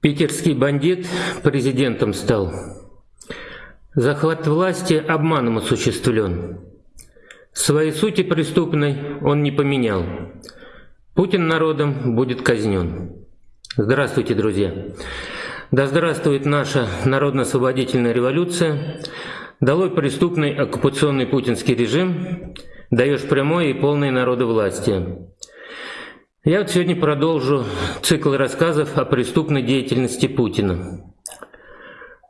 Питерский бандит президентом стал. Захват власти обманом осуществлен. Своей сути преступной он не поменял. Путин народом будет казнен. Здравствуйте, друзья! Да здравствует наша народно-освободительная революция! Долой преступный оккупационный путинский режим, даешь прямое и полное народовластие. Я вот сегодня продолжу цикл рассказов о преступной деятельности Путина.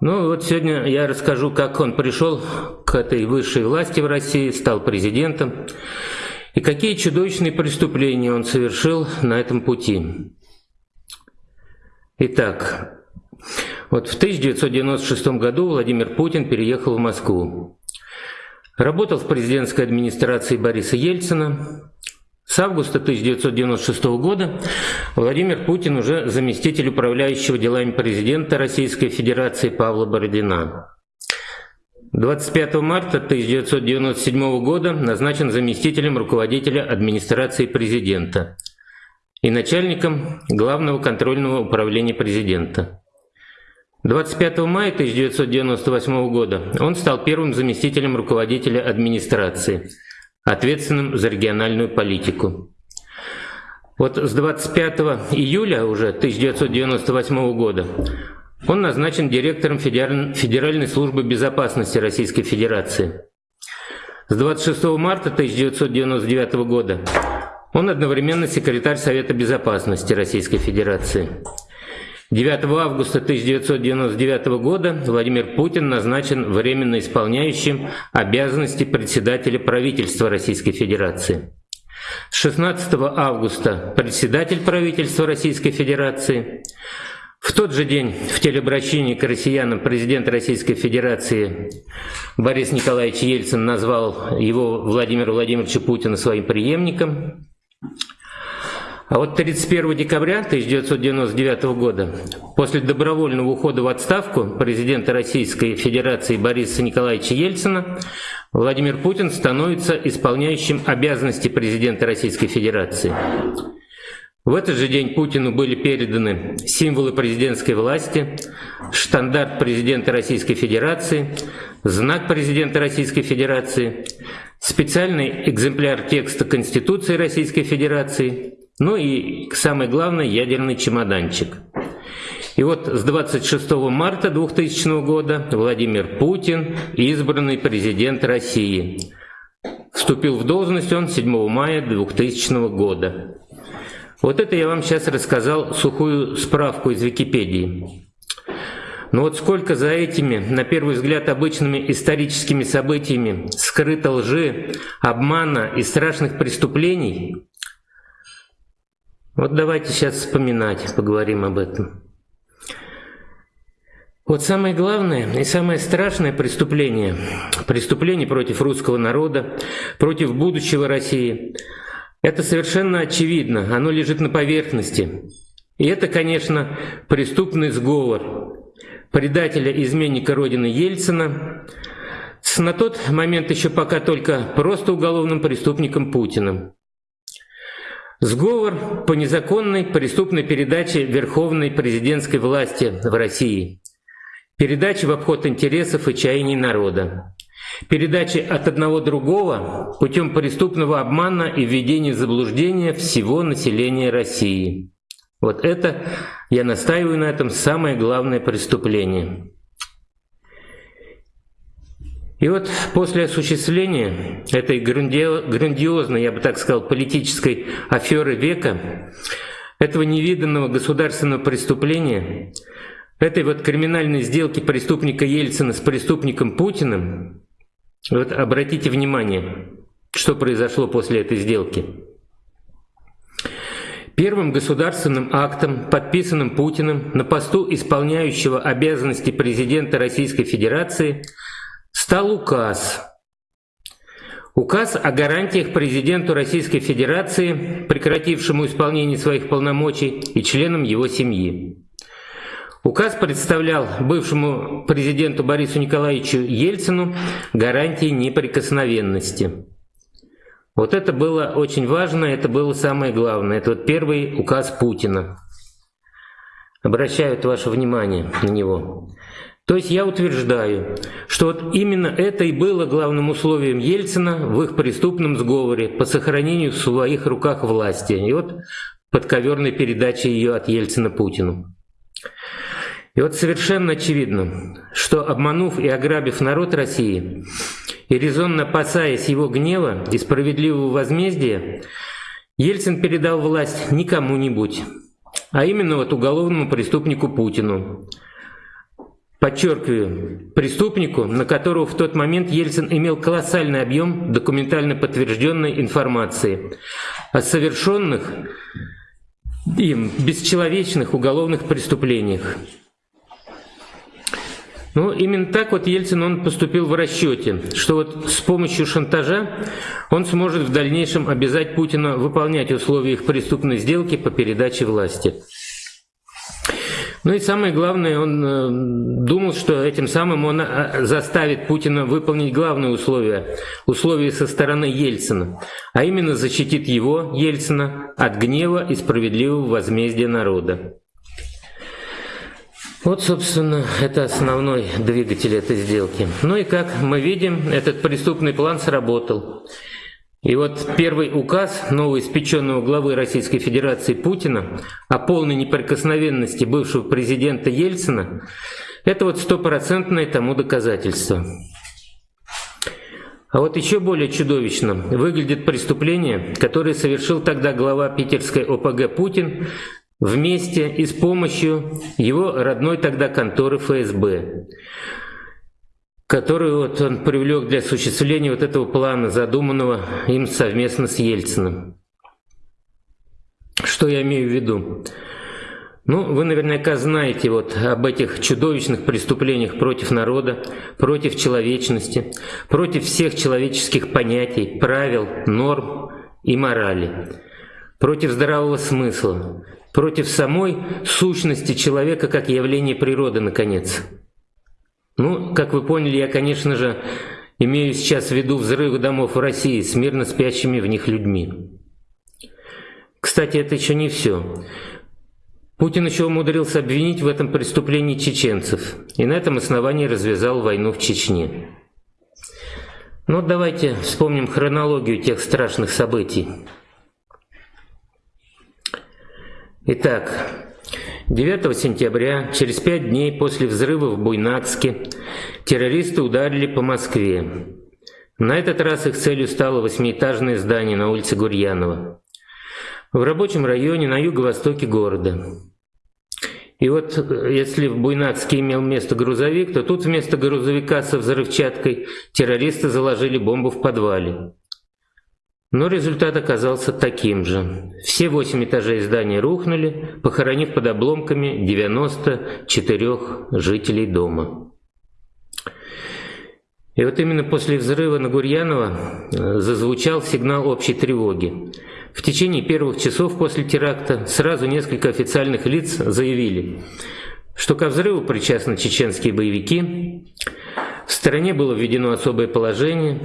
Ну вот сегодня я расскажу, как он пришел к этой высшей власти в России, стал президентом, и какие чудовищные преступления он совершил на этом пути. Итак, вот в 1996 году Владимир Путин переехал в Москву. Работал в президентской администрации Бориса Ельцина, с августа 1996 года Владимир Путин уже заместитель управляющего делами президента Российской Федерации Павла Бородина. 25 марта 1997 года назначен заместителем руководителя администрации президента и начальником Главного контрольного управления президента. 25 мая 1998 года он стал первым заместителем руководителя администрации – ответственным за региональную политику. Вот с 25 июля уже 1998 года он назначен директором Федеральной службы безопасности Российской Федерации. С 26 марта 1999 года он одновременно секретарь Совета безопасности Российской Федерации. 9 августа 1999 года Владимир Путин назначен временно исполняющим обязанности председателя правительства Российской Федерации. 16 августа председатель правительства Российской Федерации. В тот же день в телеобращении к россиянам президент Российской Федерации Борис Николаевич Ельцин назвал его Владимира Владимировича Путина своим преемником. А вот 31 декабря 1999 года, после добровольного ухода в отставку президента Российской Федерации Бориса Николаевича Ельцина, Владимир Путин становится исполняющим обязанности президента Российской Федерации. В этот же день Путину были переданы символы президентской власти, штандарт президента Российской Федерации, знак президента Российской Федерации, специальный экземпляр текста Конституции Российской Федерации, ну и самое главное, ядерный чемоданчик. И вот с 26 марта 2000 года Владимир Путин, избранный президент России. Вступил в должность он 7 мая 2000 года. Вот это я вам сейчас рассказал сухую справку из Википедии. Но вот сколько за этими, на первый взгляд, обычными историческими событиями скрыто лжи, обмана и страшных преступлений, вот давайте сейчас вспоминать, поговорим об этом. Вот самое главное и самое страшное преступление, преступление против русского народа, против будущего России, это совершенно очевидно, оно лежит на поверхности. И это, конечно, преступный сговор предателя-изменника Родины Ельцина с на тот момент еще пока только просто уголовным преступником Путиным. Сговор по незаконной преступной передаче верховной президентской власти в России. Передача в обход интересов и чаяний народа. Передача от одного другого путем преступного обмана и введения в заблуждение всего населения России. Вот это, я настаиваю на этом, самое главное преступление. И вот после осуществления этой грандиозной, я бы так сказал, политической аферы века, этого невиданного государственного преступления, этой вот криминальной сделки преступника Ельцина с преступником Путиным, вот обратите внимание, что произошло после этой сделки. Первым государственным актом, подписанным Путиным на посту исполняющего обязанности президента Российской Федерации – стал указ. Указ о гарантиях президенту Российской Федерации, прекратившему исполнение своих полномочий, и членам его семьи. Указ представлял бывшему президенту Борису Николаевичу Ельцину гарантии неприкосновенности. Вот это было очень важно, это было самое главное. Это вот первый указ Путина. обращают ваше внимание на него. То есть я утверждаю, что вот именно это и было главным условием Ельцина в их преступном сговоре по сохранению в своих руках власти. И вот подковерной передачи ее от Ельцина Путину. И вот совершенно очевидно, что обманув и ограбив народ России, и резонно опасаясь его гнева и справедливого возмездия, Ельцин передал власть не кому-нибудь, а именно вот уголовному преступнику Путину. Подчеркиваю, преступнику, на которого в тот момент Ельцин имел колоссальный объем документально подтвержденной информации о совершенных им бесчеловечных уголовных преступлениях. Ну, именно так вот Ельцин он поступил в расчете, что вот с помощью шантажа он сможет в дальнейшем обязать Путина выполнять условия их преступной сделки по передаче власти. Ну и самое главное, он э, думал, что этим самым он э, заставит Путина выполнить главные условия, условия со стороны Ельцина, а именно защитит его, Ельцина, от гнева и справедливого возмездия народа. Вот, собственно, это основной двигатель этой сделки. Ну и как мы видим, этот преступный план сработал. И вот первый указ новоиспеченного главы Российской Федерации Путина о полной неприкосновенности бывшего президента Ельцина – это вот стопроцентное тому доказательство. А вот еще более чудовищно выглядит преступление, которое совершил тогда глава питерской ОПГ Путин вместе и с помощью его родной тогда конторы ФСБ которую вот он привлек для осуществления вот этого плана, задуманного им совместно с Ельциным. Что я имею в виду? Ну, вы наверняка знаете вот об этих чудовищных преступлениях против народа, против человечности, против всех человеческих понятий, правил, норм и морали, против здравого смысла, против самой сущности человека как явления природы, наконец. Ну, как вы поняли, я, конечно же, имею сейчас в виду взрывы домов в России с мирно спящими в них людьми. Кстати, это еще не все. Путин еще умудрился обвинить в этом преступлении чеченцев, и на этом основании развязал войну в Чечне. Ну, давайте вспомним хронологию тех страшных событий. Итак, 9 сентября, через пять дней после взрыва в Буйнакске, террористы ударили по Москве. На этот раз их целью стало восьмиэтажное здание на улице Гурьянова, в рабочем районе на юго-востоке города. И вот если в Буйнакске имел место грузовик, то тут вместо грузовика со взрывчаткой террористы заложили бомбу в подвале. Но результат оказался таким же. Все восемь этажей здания рухнули, похоронив под обломками 94 жителей дома. И вот именно после взрыва на Гурьянова э, зазвучал сигнал общей тревоги. В течение первых часов после теракта сразу несколько официальных лиц заявили, что ко взрыву причастны чеченские боевики, в стране было введено особое положение,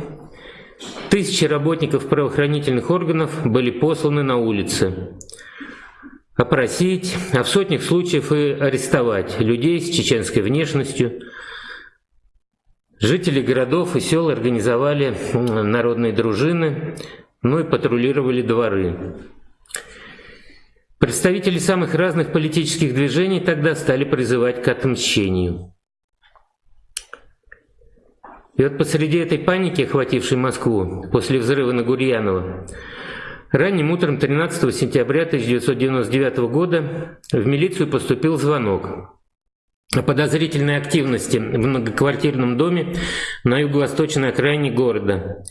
Тысячи работников правоохранительных органов были посланы на улицы опросить, а в сотнях случаев и арестовать людей с чеченской внешностью. Жители городов и сел организовали народные дружины, ну и патрулировали дворы. Представители самых разных политических движений тогда стали призывать к отмщению. И вот посреди этой паники, охватившей Москву после взрыва на Гурьянова, ранним утром 13 сентября 1999 года в милицию поступил звонок о подозрительной активности в многоквартирном доме на юго-восточной окраине города.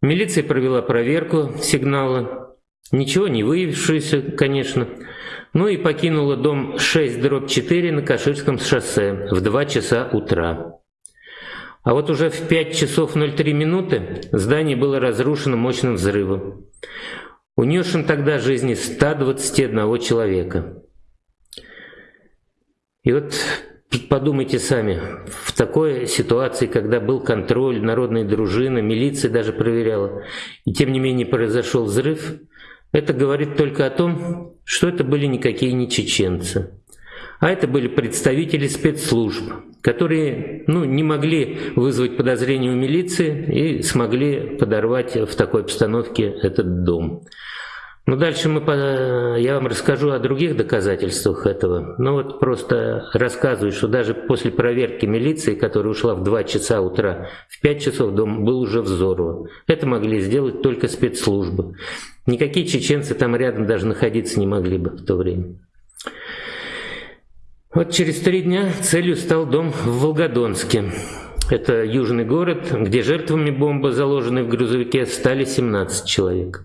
Милиция провела проверку сигнала, ничего не выявившуюся, конечно, ну и покинула дом 6 дробь 4 на Каширском шоссе в 2 часа утра. А вот уже в 5 часов 03 минуты здание было разрушено мощным взрывом, унесшим тогда жизни 121 человека. И вот подумайте сами, в такой ситуации, когда был контроль, народная дружина, милиция даже проверяла, и тем не менее произошел взрыв, это говорит только о том, что это были никакие не чеченцы, а это были представители спецслужб, которые ну, не могли вызвать подозрения у милиции и смогли подорвать в такой обстановке этот дом. Ну, дальше мы, я вам расскажу о других доказательствах этого. Ну, вот просто рассказываю, что даже после проверки милиции, которая ушла в 2 часа утра, в 5 часов дом был уже взорван. Это могли сделать только спецслужбы. Никакие чеченцы там рядом даже находиться не могли бы в то время. Вот через три дня целью стал дом в Волгодонске. Это южный город, где жертвами бомбы, заложенной в грузовике, стали 17 человек.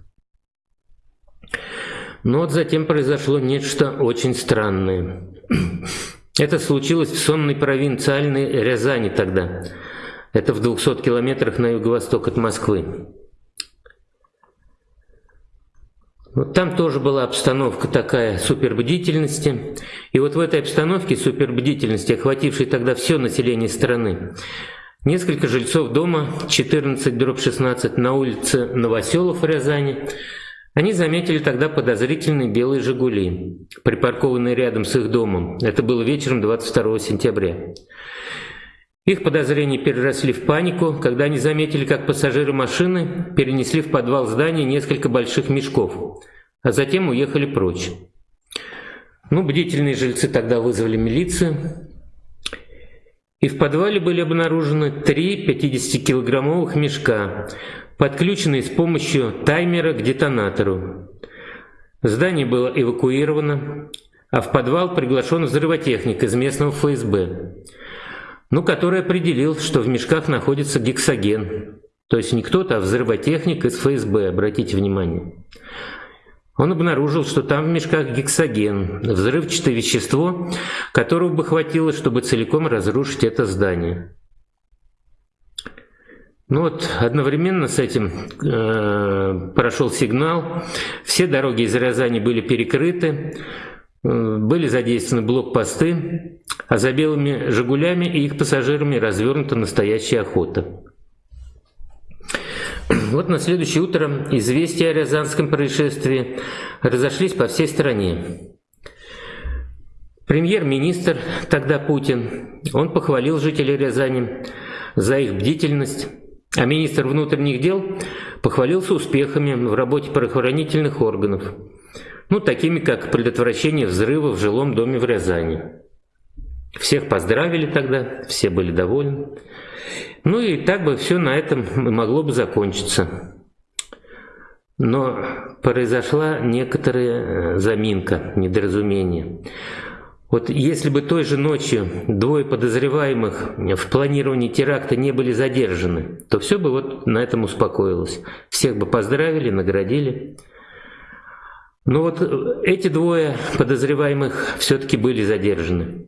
Но вот затем произошло нечто очень странное. Это случилось в сонной провинциальной Рязани тогда. Это в 200 километрах на юго-восток от Москвы. Вот там тоже была обстановка такая супербдительности. И вот в этой обстановке супербдительности, охватившей тогда все население страны, несколько жильцов дома 14 дробь 16 на улице Новоселов в Рязани они заметили тогда подозрительные белые «Жигули», припаркованные рядом с их домом. Это было вечером 22 сентября. Их подозрения переросли в панику, когда они заметили, как пассажиры машины перенесли в подвал здания несколько больших мешков, а затем уехали прочь. Ну, бдительные жильцы тогда вызвали милицию, и в подвале были обнаружены три 50-килограммовых мешка, подключенный с помощью таймера к детонатору. Здание было эвакуировано, а в подвал приглашен взрывотехник из местного ФСБ, ну, который определил, что в мешках находится гексоген. То есть не кто-то, а взрывотехник из ФСБ, обратите внимание. Он обнаружил, что там в мешках гексоген, взрывчатое вещество, которого бы хватило, чтобы целиком разрушить это здание. Ну вот одновременно с этим э, прошел сигнал, все дороги из Рязани были перекрыты, были задействованы блокпосты, а за белыми «Жигулями» и их пассажирами развернута настоящая охота. Вот на следующее утро известия о Рязанском происшествии разошлись по всей стране. Премьер-министр, тогда Путин, он похвалил жителей Рязани за их бдительность, а министр внутренних дел похвалился успехами в работе правоохранительных органов, ну, такими как предотвращение взрыва в жилом доме в Рязани. Всех поздравили тогда, все были довольны. Ну и так бы все на этом могло бы закончиться. Но произошла некоторая заминка, недоразумение. Вот если бы той же ночью двое подозреваемых в планировании теракта не были задержаны, то все бы вот на этом успокоилось. Всех бы поздравили, наградили. Но вот эти двое подозреваемых все-таки были задержаны.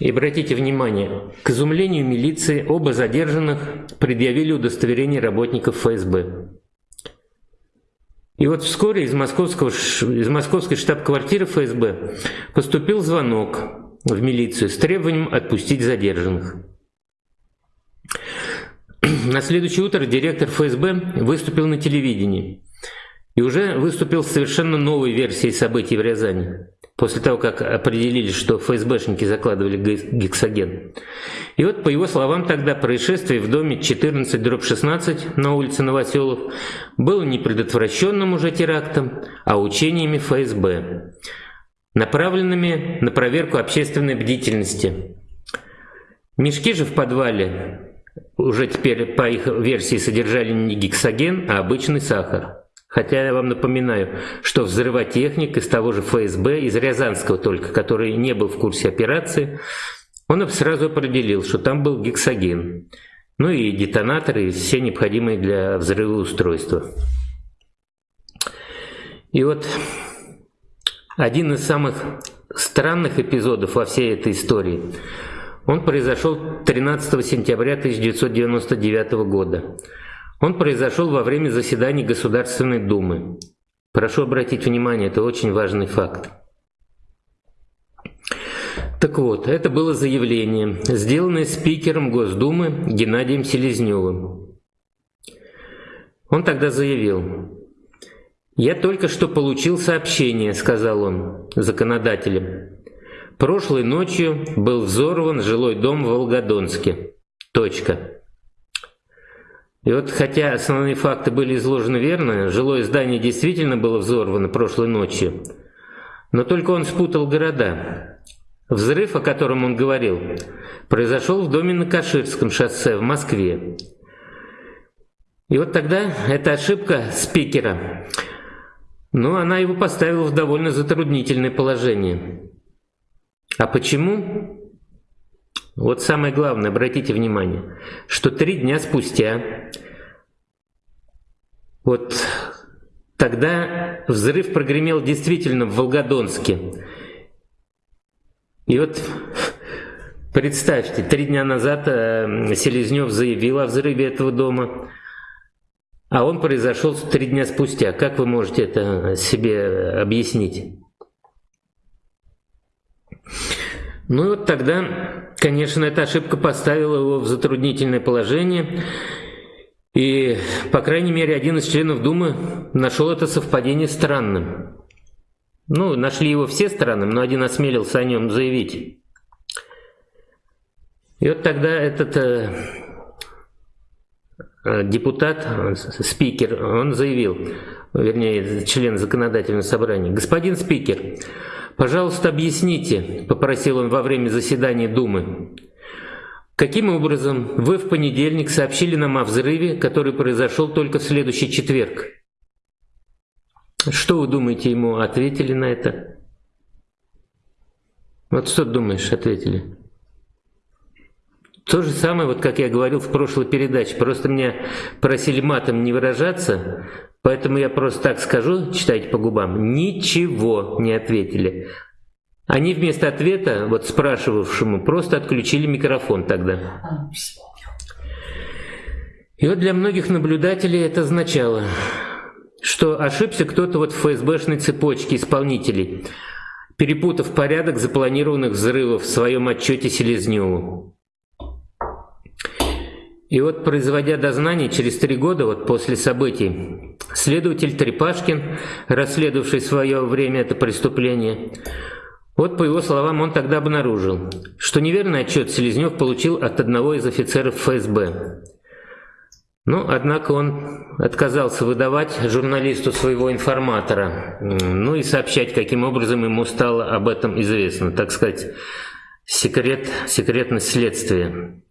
И обратите внимание, к изумлению милиции оба задержанных предъявили удостоверение работников ФСБ. И вот вскоре из, московского, из московской штаб-квартиры ФСБ поступил звонок в милицию с требованием отпустить задержанных. На следующее утро директор ФСБ выступил на телевидении и уже выступил с совершенно новой версией событий в Рязани после того, как определили, что ФСБшники закладывали гексоген. И вот, по его словам, тогда происшествие в доме 14-16 на улице Новоселов было не предотвращенным уже терактом, а учениями ФСБ, направленными на проверку общественной бдительности. Мешки же в подвале уже теперь, по их версии, содержали не гексоген, а обычный сахар. Хотя я вам напоминаю, что взрывотехник из того же ФСБ, из Рязанского только, который не был в курсе операции, он сразу определил, что там был гексоген. Ну и детонаторы, и все необходимые для взрыва устройства. И вот один из самых странных эпизодов во всей этой истории, он произошел 13 сентября 1999 года. Он произошел во время заседаний Государственной Думы. Прошу обратить внимание, это очень важный факт. Так вот, это было заявление, сделанное спикером Госдумы Геннадием Селезневым. Он тогда заявил, «Я только что получил сообщение», — сказал он, законодателям, Прошлой ночью был взорван жилой дом в Волгодонске. Точка. И вот хотя основные факты были изложены верно, жилое здание действительно было взорвано прошлой ночью, но только он спутал города. Взрыв, о котором он говорил, произошел в доме на Каширском шоссе в Москве. И вот тогда эта ошибка спикера, ну, она его поставила в довольно затруднительное положение. А почему? Вот самое главное, обратите внимание, что три дня спустя, вот тогда взрыв прогремел действительно в Волгодонске. И вот представьте, три дня назад э, Селезнев заявил о взрыве этого дома, а он произошел три дня спустя. Как вы можете это себе объяснить? Ну и вот тогда, конечно, эта ошибка поставила его в затруднительное положение. И, по крайней мере, один из членов Думы нашел это совпадение странным. Ну, нашли его все странным, но один осмелился о нем заявить. И вот тогда этот э, э депутат, спикер, он заявил, вернее, член законодательного собрания, господин спикер, «Пожалуйста, объясните», — попросил он во время заседания Думы, «каким образом вы в понедельник сообщили нам о взрыве, который произошел только в следующий четверг?» Что вы думаете, ему ответили на это? Вот что думаешь, ответили? То же самое, вот как я говорил в прошлой передаче, просто меня просили матом не выражаться, Поэтому я просто так скажу, читайте по губам, ничего не ответили. Они вместо ответа, вот спрашивавшему, просто отключили микрофон тогда. И вот для многих наблюдателей это означало, что ошибся кто-то вот в ФСБшной цепочке исполнителей, перепутав порядок запланированных взрывов в своем отчете Селезневу. И вот, производя дознание через три года вот после событий, следователь Трепашкин, расследовавший в свое время это преступление, вот по его словам он тогда обнаружил, что неверный отчет Селезнев получил от одного из офицеров ФСБ. Но, однако он отказался выдавать журналисту своего информатора, ну и сообщать, каким образом ему стало об этом известно, так сказать, секрет, секретность следствия.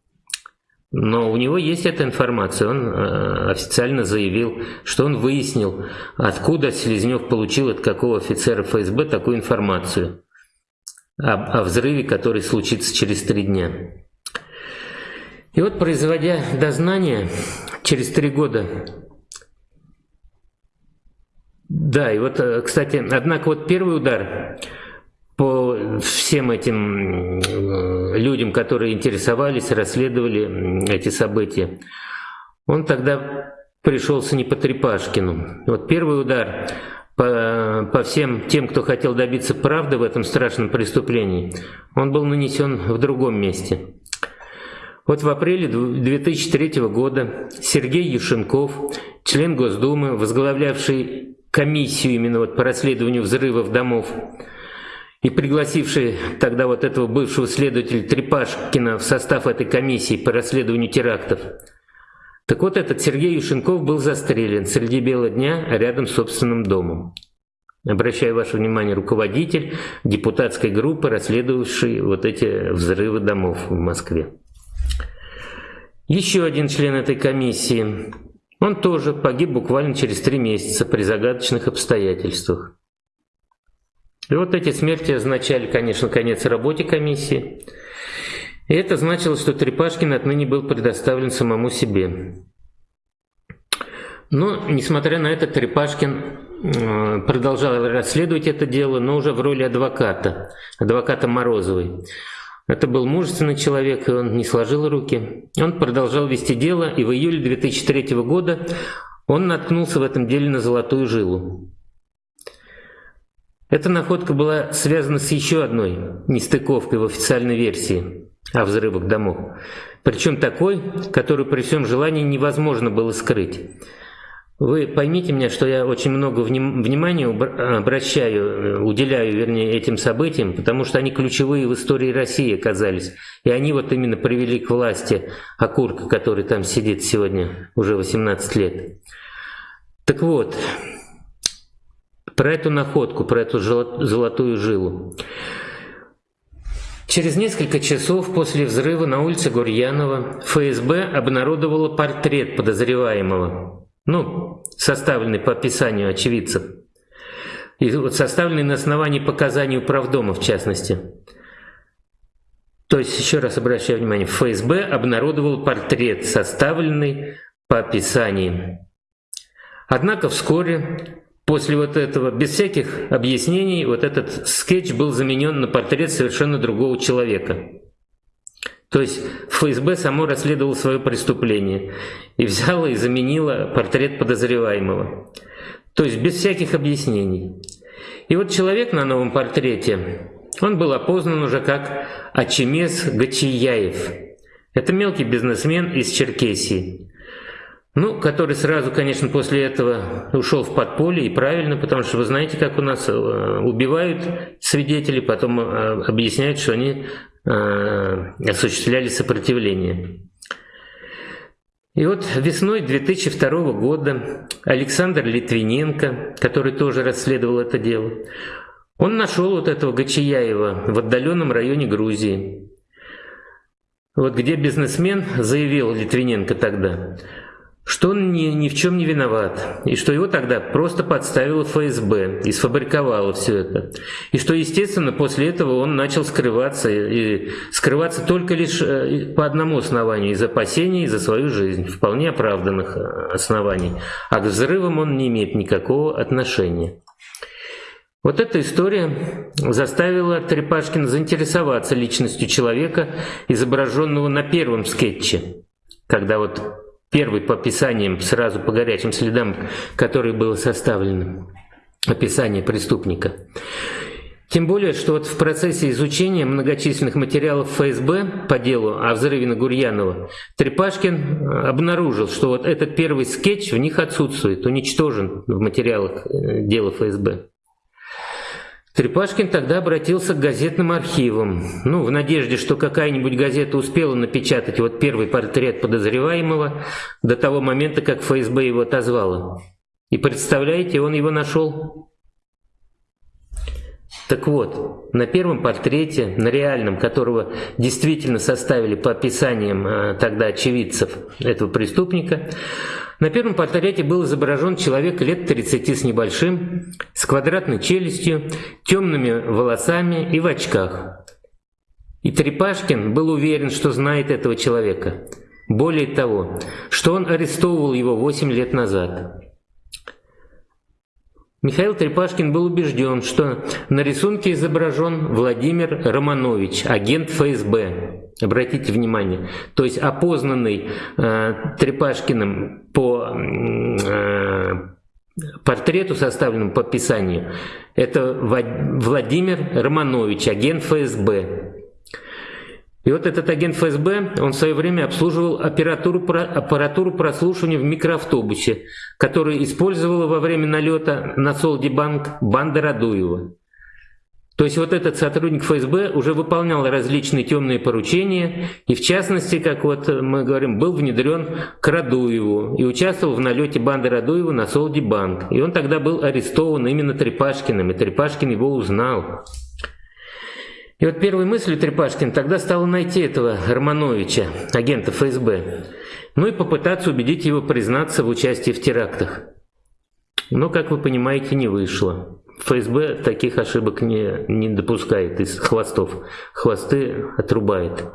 Но у него есть эта информация. Он э, официально заявил, что он выяснил, откуда Селезнев получил от какого офицера ФСБ такую информацию о, о взрыве, который случится через три дня. И вот, производя дознание через три года, да, и вот, э, кстати, однако вот первый удар по всем этим э, людям, которые интересовались, расследовали эти события, он тогда пришелся не по Трепашкину. Вот первый удар по, по всем тем, кто хотел добиться правды в этом страшном преступлении, он был нанесен в другом месте. Вот в апреле 2003 года Сергей Юшенков, член Госдумы, возглавлявший комиссию именно вот по расследованию взрывов домов, и пригласивший тогда вот этого бывшего следователя Трепашкина в состав этой комиссии по расследованию терактов. Так вот, этот Сергей Юшенков был застрелен среди бела дня рядом с собственным домом. Обращаю ваше внимание, руководитель депутатской группы, расследовавший вот эти взрывы домов в Москве. Еще один член этой комиссии, он тоже погиб буквально через три месяца при загадочных обстоятельствах. И вот эти смерти означали, конечно, конец работе комиссии. И это значило, что Трепашкин отныне был предоставлен самому себе. Но, несмотря на это, Трепашкин э, продолжал расследовать это дело, но уже в роли адвоката, адвоката Морозовой. Это был мужественный человек, и он не сложил руки. Он продолжал вести дело, и в июле 2003 года он наткнулся в этом деле на золотую жилу. Эта находка была связана с еще одной нестыковкой в официальной версии о взрывах домов. Причем такой, которую при всем желании невозможно было скрыть. вы поймите меня, что я очень много вним внимания обращаю, э, уделяю, вернее, этим событиям, потому что они ключевые в истории России оказались. И они вот именно привели к власти окурка, который там сидит сегодня уже 18 лет. Так вот, про эту находку, про эту золотую жилу. Через несколько часов после взрыва на улице Гурьянова ФСБ обнародовало портрет подозреваемого, ну, составленный по описанию очевидцев, и вот составленный на основании показаний управдома в частности. То есть, еще раз обращаю внимание, ФСБ обнародовал портрет, составленный по описаниям. Однако вскоре После вот этого, без всяких объяснений, вот этот скетч был заменен на портрет совершенно другого человека. То есть ФСБ само расследовало свое преступление и взяло и заменило портрет подозреваемого. То есть без всяких объяснений. И вот человек на новом портрете, он был опознан уже как Ачемес Гачияев. Это мелкий бизнесмен из Черкесии. Ну, который сразу, конечно, после этого ушел в подполье, и правильно, потому что вы знаете, как у нас э, убивают свидетелей, потом э, объясняют, что они э, осуществляли сопротивление. И вот весной 2002 года Александр Литвиненко, который тоже расследовал это дело, он нашел вот этого Гачияева в отдаленном районе Грузии. Вот где бизнесмен заявил Литвиненко тогда – что он ни, ни в чем не виноват, и что его тогда просто подставила ФСБ и сфабриковала все это. И что, естественно, после этого он начал скрываться, и скрываться только лишь э, по одному основанию, из опасений за свою жизнь, вполне оправданных э, оснований. А к взрывам он не имеет никакого отношения. Вот эта история заставила Трепашкина заинтересоваться личностью человека, изображенного на первом скетче, когда вот первый по описаниям, сразу по горячим следам, который был составлен, описание преступника. Тем более, что вот в процессе изучения многочисленных материалов ФСБ по делу о взрыве на Гурьянова Трепашкин обнаружил, что вот этот первый скетч в них отсутствует, уничтожен в материалах э, дела ФСБ. Трепашкин тогда обратился к газетным архивам, ну, в надежде, что какая-нибудь газета успела напечатать вот первый портрет подозреваемого до того момента, как ФСБ его отозвало. И представляете, он его нашел. Так вот, на первом портрете, на реальном, которого действительно составили по описаниям а, тогда очевидцев этого преступника, на первом портрете был изображен человек лет 30 с небольшим, с квадратной челюстью, темными волосами и в очках. И Трепашкин был уверен, что знает этого человека. Более того, что он арестовывал его 8 лет назад. Михаил Трепашкин был убежден, что на рисунке изображен Владимир Романович, агент ФСБ. Обратите внимание. То есть опознанный э, Трепашкиным по э, портрету, составленному по описанию, это Владимир Романович, агент ФСБ. И вот этот агент ФСБ, он в свое время обслуживал аппаратуру, аппаратуру прослушивания в микроавтобусе, который использовала во время налета на Солдибанк банда Радуева. То есть вот этот сотрудник ФСБ уже выполнял различные темные поручения, и в частности, как вот мы говорим, был внедрен к Радуеву и участвовал в налете банды Радуева на Солдибанк. И он тогда был арестован именно Трепашкиным, и Трепашкин его узнал. И вот первой мыслью Трепашкин тогда стало найти этого Романовича, агента ФСБ, ну и попытаться убедить его признаться в участии в терактах. Но, как вы понимаете, не вышло. ФСБ таких ошибок не, не допускает из хвостов. Хвосты отрубает.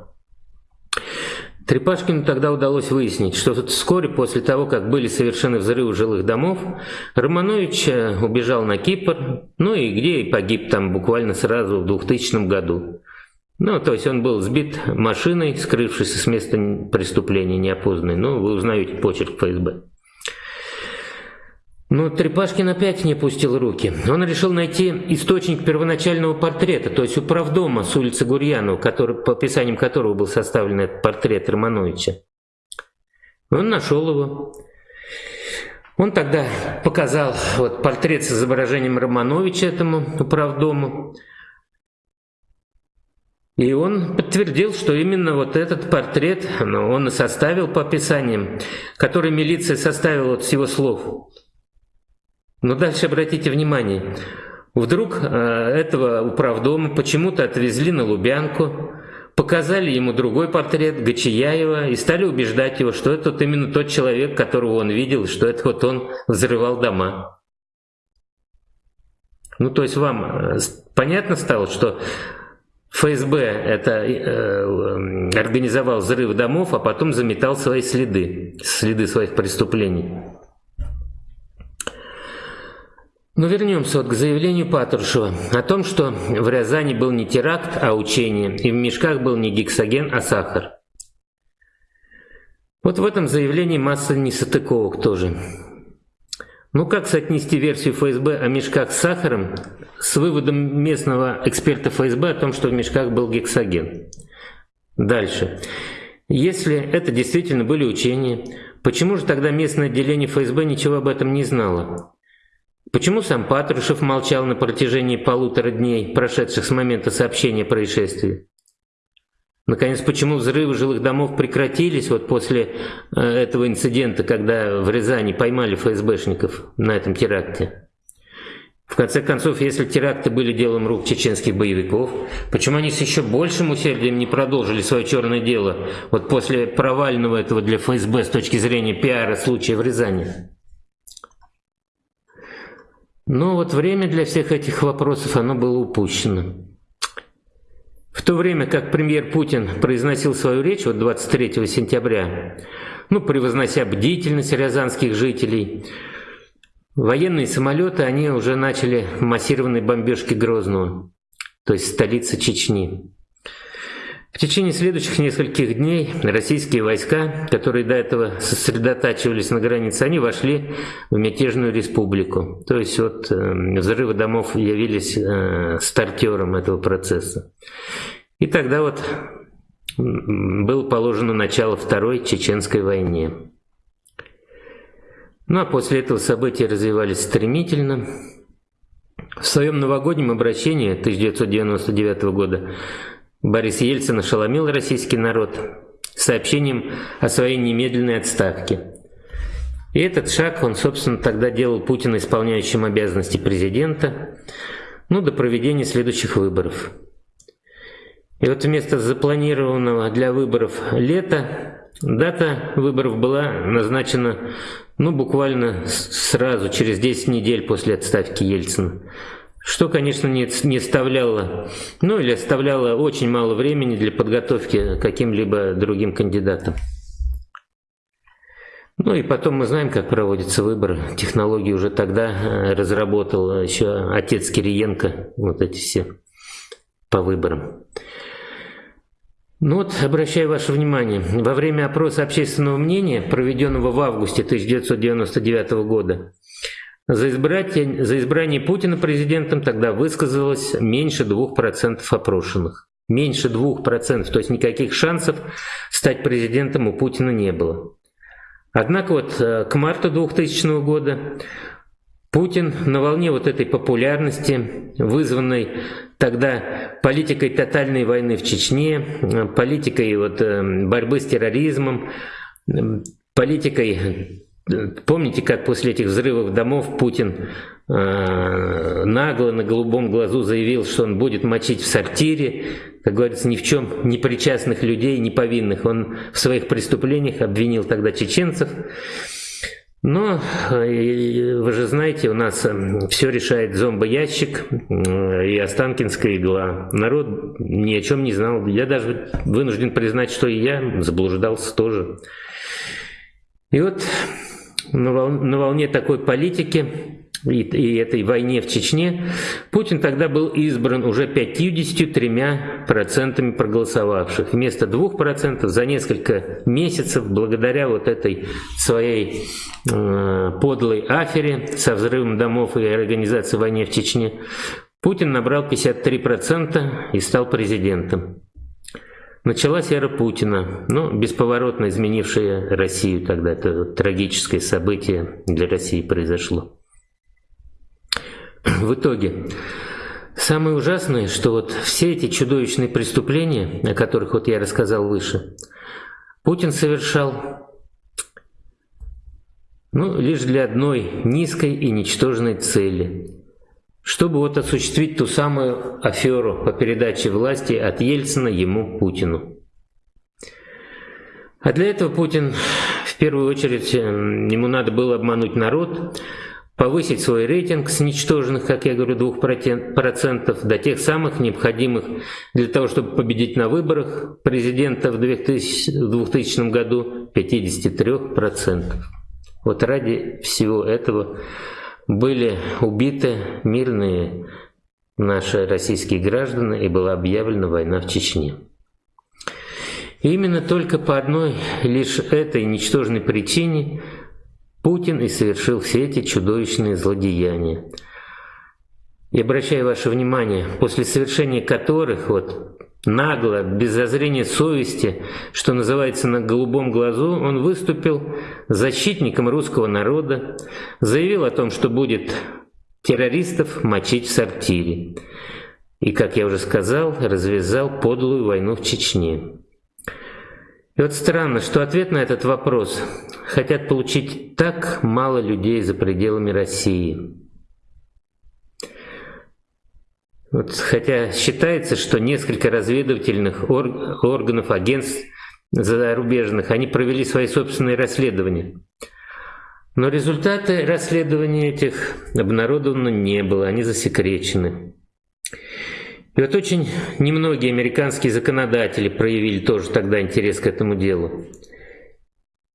Трепашкину тогда удалось выяснить, что вскоре после того, как были совершены взрывы жилых домов, Романович э, убежал на Кипр, ну и где и погиб там буквально сразу в 2000 году. Ну, то есть он был сбит машиной, скрывшись с места преступления неопознанной. Ну, вы узнаете почерк ФСБ. Но Трепашкин опять не пустил руки. Он решил найти источник первоначального портрета, то есть управдома с улицы Гурьянова, который, по описаниям которого был составлен этот портрет Романовича. Он нашел его. Он тогда показал вот, портрет с изображением Романовича этому управдому. И он подтвердил, что именно вот этот портрет ну, он и составил по описаниям, который милиция составила вот с его слов. Но дальше обратите внимание, вдруг э, этого управдома почему-то отвезли на Лубянку, показали ему другой портрет Гачияева и стали убеждать его, что это вот именно тот человек, которого он видел, что это вот он взрывал дома. Ну, то есть вам э, понятно стало, что ФСБ это э, организовал взрыв домов, а потом заметал свои следы, следы своих преступлений. Но вернемся вот к заявлению Патрушева о том, что в Рязани был не теракт, а учение, и в мешках был не гексоген, а сахар. Вот в этом заявлении масса несотыковок тоже. Ну как соотнести версию ФСБ о мешках с сахаром с выводом местного эксперта ФСБ о том, что в мешках был гексоген? Дальше. Если это действительно были учения, почему же тогда местное отделение ФСБ ничего об этом не знало? Почему сам Патрушев молчал на протяжении полутора дней, прошедших с момента сообщения о происшествии? Наконец, почему взрывы жилых домов прекратились вот после э, этого инцидента, когда в Рязани поймали ФСБшников на этом теракте? В конце концов, если теракты были делом рук чеченских боевиков, почему они с еще большим усердием не продолжили свое черное дело вот после провального этого для ФСБ с точки зрения пиара случая в Рязани? Но вот время для всех этих вопросов оно было упущено. В то время как премьер Путин произносил свою речь вот 23 сентября, ну, превознося бдительность рязанских жителей, военные самолеты, они уже начали массированные бомбежки Грозного, то есть столицы Чечни. В течение следующих нескольких дней российские войска, которые до этого сосредотачивались на границе, они вошли в мятежную республику. То есть вот э, взрывы домов явились э, стартером этого процесса. И тогда вот было положено начало Второй Чеченской войне. Ну а после этого события развивались стремительно. В своем новогоднем обращении 1999 года Борис Ельцин ошеломил российский народ сообщением о своей немедленной отставке. И этот шаг он, собственно, тогда делал Путина исполняющим обязанности президента, ну, до проведения следующих выборов. И вот вместо запланированного для выборов лета, дата выборов была назначена, ну, буквально сразу, через 10 недель после отставки Ельцина. Что, конечно, не, не оставляло, ну или оставляло очень мало времени для подготовки каким-либо другим кандидатам. Ну и потом мы знаем, как проводятся выборы. Технологии уже тогда э, разработал еще отец Кириенко, вот эти все по выборам. Ну вот, обращаю ваше внимание, во время опроса общественного мнения, проведенного в августе 1999 года, за избрание, за избрание Путина президентом тогда высказалось меньше 2% опрошенных. Меньше 2%, то есть никаких шансов стать президентом у Путина не было. Однако вот э, к марту 2000 года Путин на волне вот этой популярности, вызванной тогда политикой тотальной войны в Чечне, э, политикой вот э, борьбы с терроризмом, политикой Помните, как после этих взрывов домов Путин э, нагло на голубом глазу заявил, что он будет мочить в сортире, как говорится, ни в чем не причастных людей, не повинных. Он в своих преступлениях обвинил тогда чеченцев. Но, э, вы же знаете, у нас э, все решает зомбоящик э, и Останкинская игла. Народ ни о чем не знал. Я даже вынужден признать, что и я заблуждался тоже. И вот на, волне такой политики и, и этой войне в Чечне, Путин тогда был избран уже 53% проголосовавших, вместо 2% за несколько месяцев, благодаря вот этой своей э, подлой афере со взрывом домов и организацией войны в Чечне, Путин набрал 53% и стал президентом. Началась эра Путина, ну, бесповоротно изменившая Россию тогда. Это трагическое событие для России произошло. В итоге, самое ужасное, что вот все эти чудовищные преступления, о которых вот я рассказал выше, Путин совершал ну, лишь для одной низкой и ничтожной цели чтобы вот осуществить ту самую аферу по передаче власти от Ельцина ему, Путину. А для этого Путин, в первую очередь, ему надо было обмануть народ, повысить свой рейтинг с ничтожных, как я говорю, 2% до тех самых необходимых для того, чтобы победить на выборах президента в 2000, в 2000 году 53%. Вот ради всего этого были убиты мирные наши российские граждане и была объявлена война в Чечне. И именно только по одной лишь этой ничтожной причине Путин и совершил все эти чудовищные злодеяния. И обращаю ваше внимание, после совершения которых вот нагло, без зазрения совести, что называется на голубом глазу, он выступил защитником русского народа, заявил о том, что будет террористов мочить в сортире. И, как я уже сказал, развязал подлую войну в Чечне. И вот странно, что ответ на этот вопрос хотят получить так мало людей за пределами России. Вот, хотя считается, что несколько разведывательных орг органов, агентств зарубежных, они провели свои собственные расследования. Но результаты расследований этих обнародованы не было, они засекречены. И вот очень немногие американские законодатели проявили тоже тогда интерес к этому делу.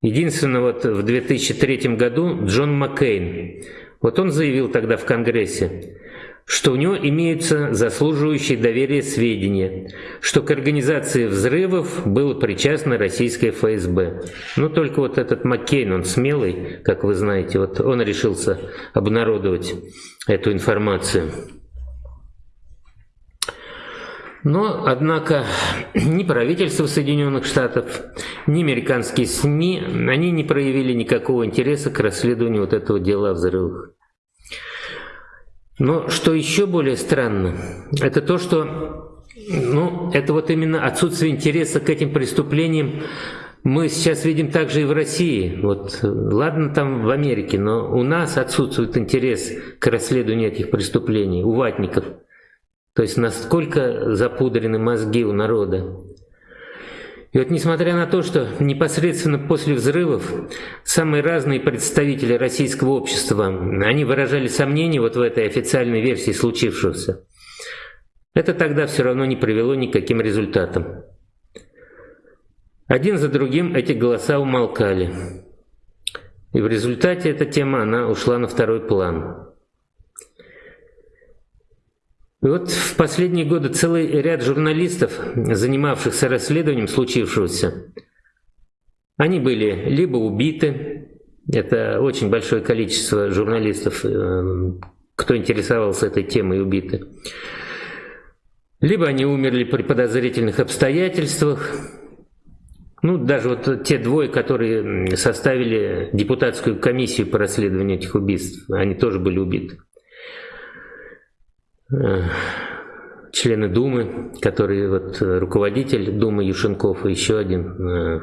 Единственное, вот в 2003 году Джон Маккейн, вот он заявил тогда в Конгрессе, что у него имеются заслуживающие доверия сведения, что к организации взрывов было причастно российское ФСБ. Но только вот этот Маккейн, он смелый, как вы знаете, вот он решился обнародовать эту информацию. Но, однако, ни правительство Соединенных Штатов, ни американские СМИ, они не проявили никакого интереса к расследованию вот этого дела о взрывах. Но что еще более странно, это то, что ну, это вот именно отсутствие интереса к этим преступлениям мы сейчас видим также и в России. Вот, ладно там в Америке, но у нас отсутствует интерес к расследованию этих преступлений, у ватников. То есть насколько запудрены мозги у народа. И вот несмотря на то, что непосредственно после взрывов самые разные представители российского общества, они выражали сомнения вот в этой официальной версии случившегося, это тогда все равно не привело ни к каким результатам. Один за другим эти голоса умолкали. И в результате эта тема, она ушла на второй план. И вот в последние годы целый ряд журналистов, занимавшихся расследованием случившегося, они были либо убиты, это очень большое количество журналистов, э, кто интересовался этой темой, убиты, либо они умерли при подозрительных обстоятельствах, ну, даже вот те двое, которые составили депутатскую комиссию по расследованию этих убийств, они тоже были убиты. Члены Думы, который вот э, руководитель Думы Юшенков и еще один. Э.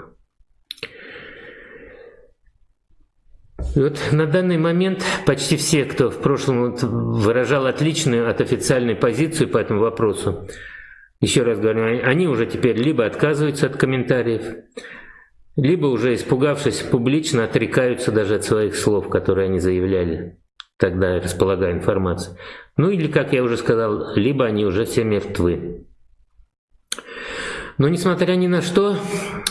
И вот на данный момент почти все, кто в прошлом вот выражал отличную от официальной позицию по этому вопросу, еще раз говорю, они уже теперь либо отказываются от комментариев, либо уже испугавшись публично отрекаются даже от своих слов, которые они заявляли тогда располагая информацией. Ну или, как я уже сказал, либо они уже все мертвы. Но несмотря ни на что,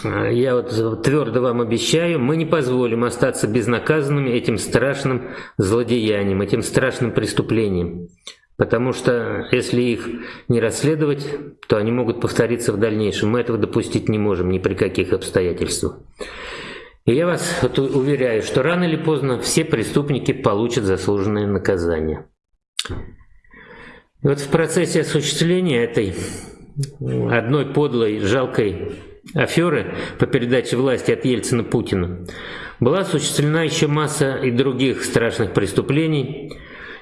я вот твердо вам обещаю, мы не позволим остаться безнаказанными этим страшным злодеянием, этим страшным преступлением. Потому что если их не расследовать, то они могут повториться в дальнейшем. Мы этого допустить не можем ни при каких обстоятельствах. И я вас уверяю, что рано или поздно все преступники получат заслуженное наказание. И вот в процессе осуществления этой одной подлой, жалкой аферы по передаче власти от Ельцина Путину была осуществлена еще масса и других страшных преступлений,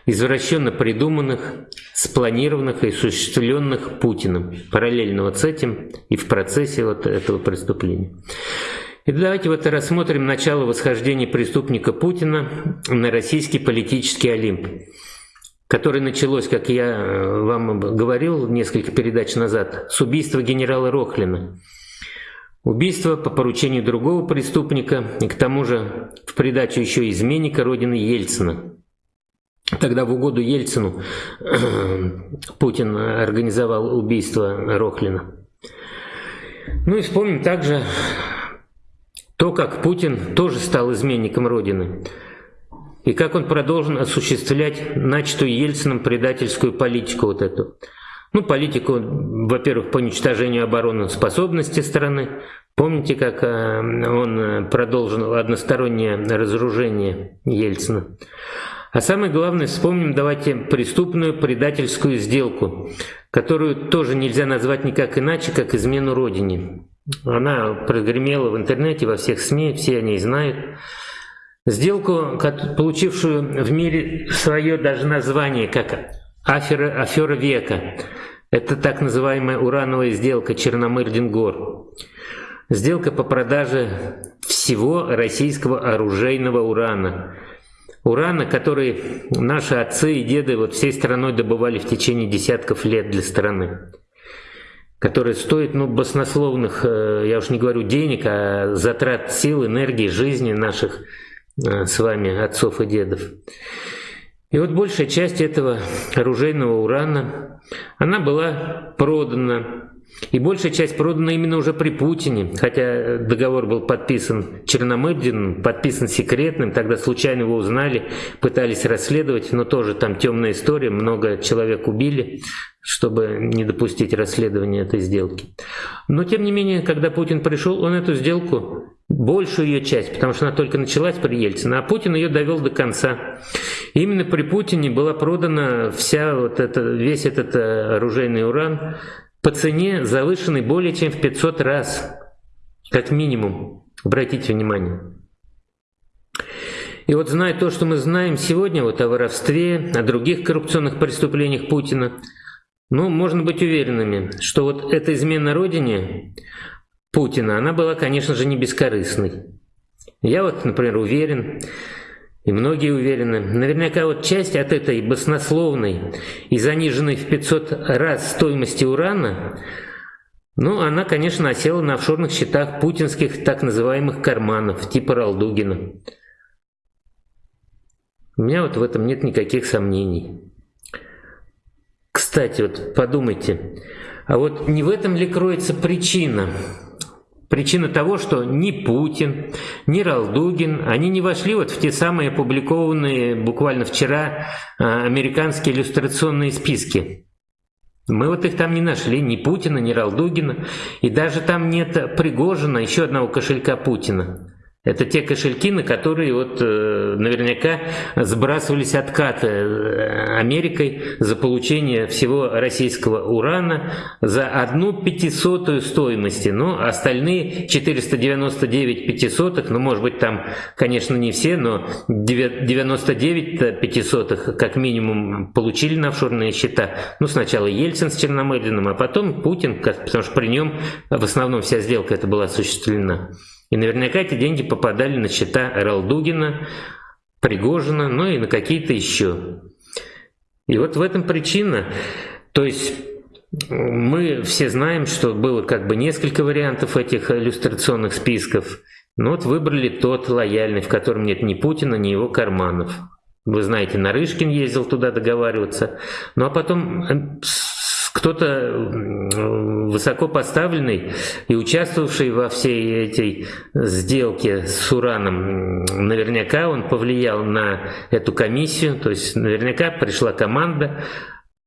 извращенно придуманных, спланированных и осуществленных Путиным, параллельно вот с этим и в процессе вот этого преступления. И давайте вот рассмотрим начало восхождения преступника Путина на российский политический Олимп, которое началось, как я э, вам говорил несколько передач назад, с убийства генерала Рохлина. Убийство по поручению другого преступника и к тому же в придачу еще изменника родины Ельцина. Тогда в угоду Ельцину Путин организовал убийство Рохлина. Ну и вспомним также то, как Путин тоже стал изменником Родины, и как он продолжен осуществлять начатую Ельцином предательскую политику вот эту. Ну, политику, во-первых, по уничтожению обороноспособности страны. Помните, как э, он продолжил одностороннее разоружение Ельцина? А самое главное, вспомним, давайте, преступную предательскую сделку, которую тоже нельзя назвать никак иначе, как измену Родине. Она прогремела в интернете, во всех СМИ, все о ней знают. Сделку, получившую в мире свое даже название, как афера, афера века. Это так называемая урановая сделка Черномырдин-Гор. Сделка по продаже всего российского оружейного урана. Урана, который наши отцы и деды вот всей страной добывали в течение десятков лет для страны который стоит ну, баснословных, э, я уж не говорю денег, а затрат сил, энергии, жизни наших э, с вами отцов и дедов. И вот большая часть этого оружейного урана, она была продана и большая часть продана именно уже при Путине, хотя договор был подписан Черномырдиным, подписан секретным, тогда случайно его узнали, пытались расследовать, но тоже там темная история, много человек убили, чтобы не допустить расследования этой сделки. Но тем не менее, когда Путин пришел, он эту сделку, большую ее часть, потому что она только началась при Ельцине, а Путин ее довел до конца. И именно при Путине была продана вся вот это, весь этот э, оружейный уран по цене завышенной более чем в 500 раз, как минимум. Обратите внимание. И вот зная то, что мы знаем сегодня вот о воровстве, о других коррупционных преступлениях Путина, ну, можно быть уверенными, что вот эта измена Родине Путина, она была, конечно же, не бескорыстной. Я вот, например, уверен, и многие уверены, наверняка вот часть от этой баснословной и заниженной в 500 раз стоимости урана, ну, она, конечно, осела на офшорных счетах путинских так называемых карманов, типа Ралдугина. У меня вот в этом нет никаких сомнений. Кстати, вот подумайте, а вот не в этом ли кроется причина Причина того, что ни Путин, ни Ралдугин, они не вошли вот в те самые опубликованные буквально вчера а, американские иллюстрационные списки. Мы вот их там не нашли, ни Путина, ни Ралдугина, и даже там нет Пригожина, еще одного кошелька Путина. Это те кошельки, на которые вот э, наверняка сбрасывались откаты э, Америкой за получение всего российского урана за одну пятисотую стоимости. Но остальные 499 пятисотых, ну может быть там, конечно, не все, но 99 пятисотых как минимум получили на офшорные счета. Ну сначала Ельцин с Черномырдиным, а потом Путин, потому что при нем в основном вся сделка это была осуществлена. И наверняка эти деньги попадали на счета Ралдугина, Пригожина, ну и на какие-то еще. И вот в этом причина. То есть мы все знаем, что было как бы несколько вариантов этих иллюстрационных списков. Но вот выбрали тот лояльный, в котором нет ни Путина, ни его карманов. Вы знаете, Нарышкин ездил туда договариваться. Ну а потом э, кто-то высоко поставленный и участвовавший во всей этой сделке с Ураном, наверняка он повлиял на эту комиссию, то есть наверняка пришла команда,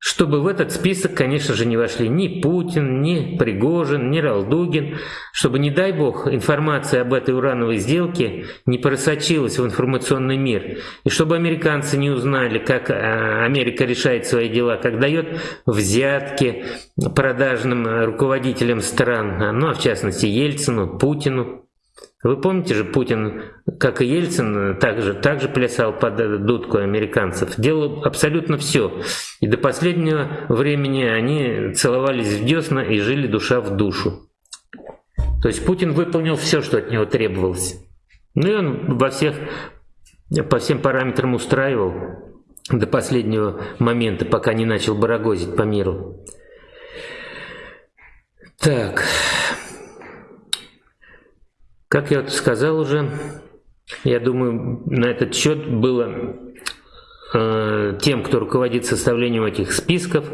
чтобы в этот список, конечно же, не вошли ни Путин, ни Пригожин, ни Ралдугин, чтобы, не дай бог, информация об этой урановой сделке не просочилась в информационный мир, и чтобы американцы не узнали, как а, Америка решает свои дела, как дает взятки продажным руководителям стран, ну а в частности Ельцину, Путину. Вы помните же, Путин, как и Ельцин, также, также плясал под дудку американцев. Делал абсолютно все. И до последнего времени они целовались в десна и жили душа в душу. То есть Путин выполнил все, что от него требовалось. Ну и он во всех, по всем параметрам устраивал до последнего момента, пока не начал барагозить по миру. Так... Как я сказал уже, я думаю, на этот счет было э, тем, кто руководит составлением этих списков,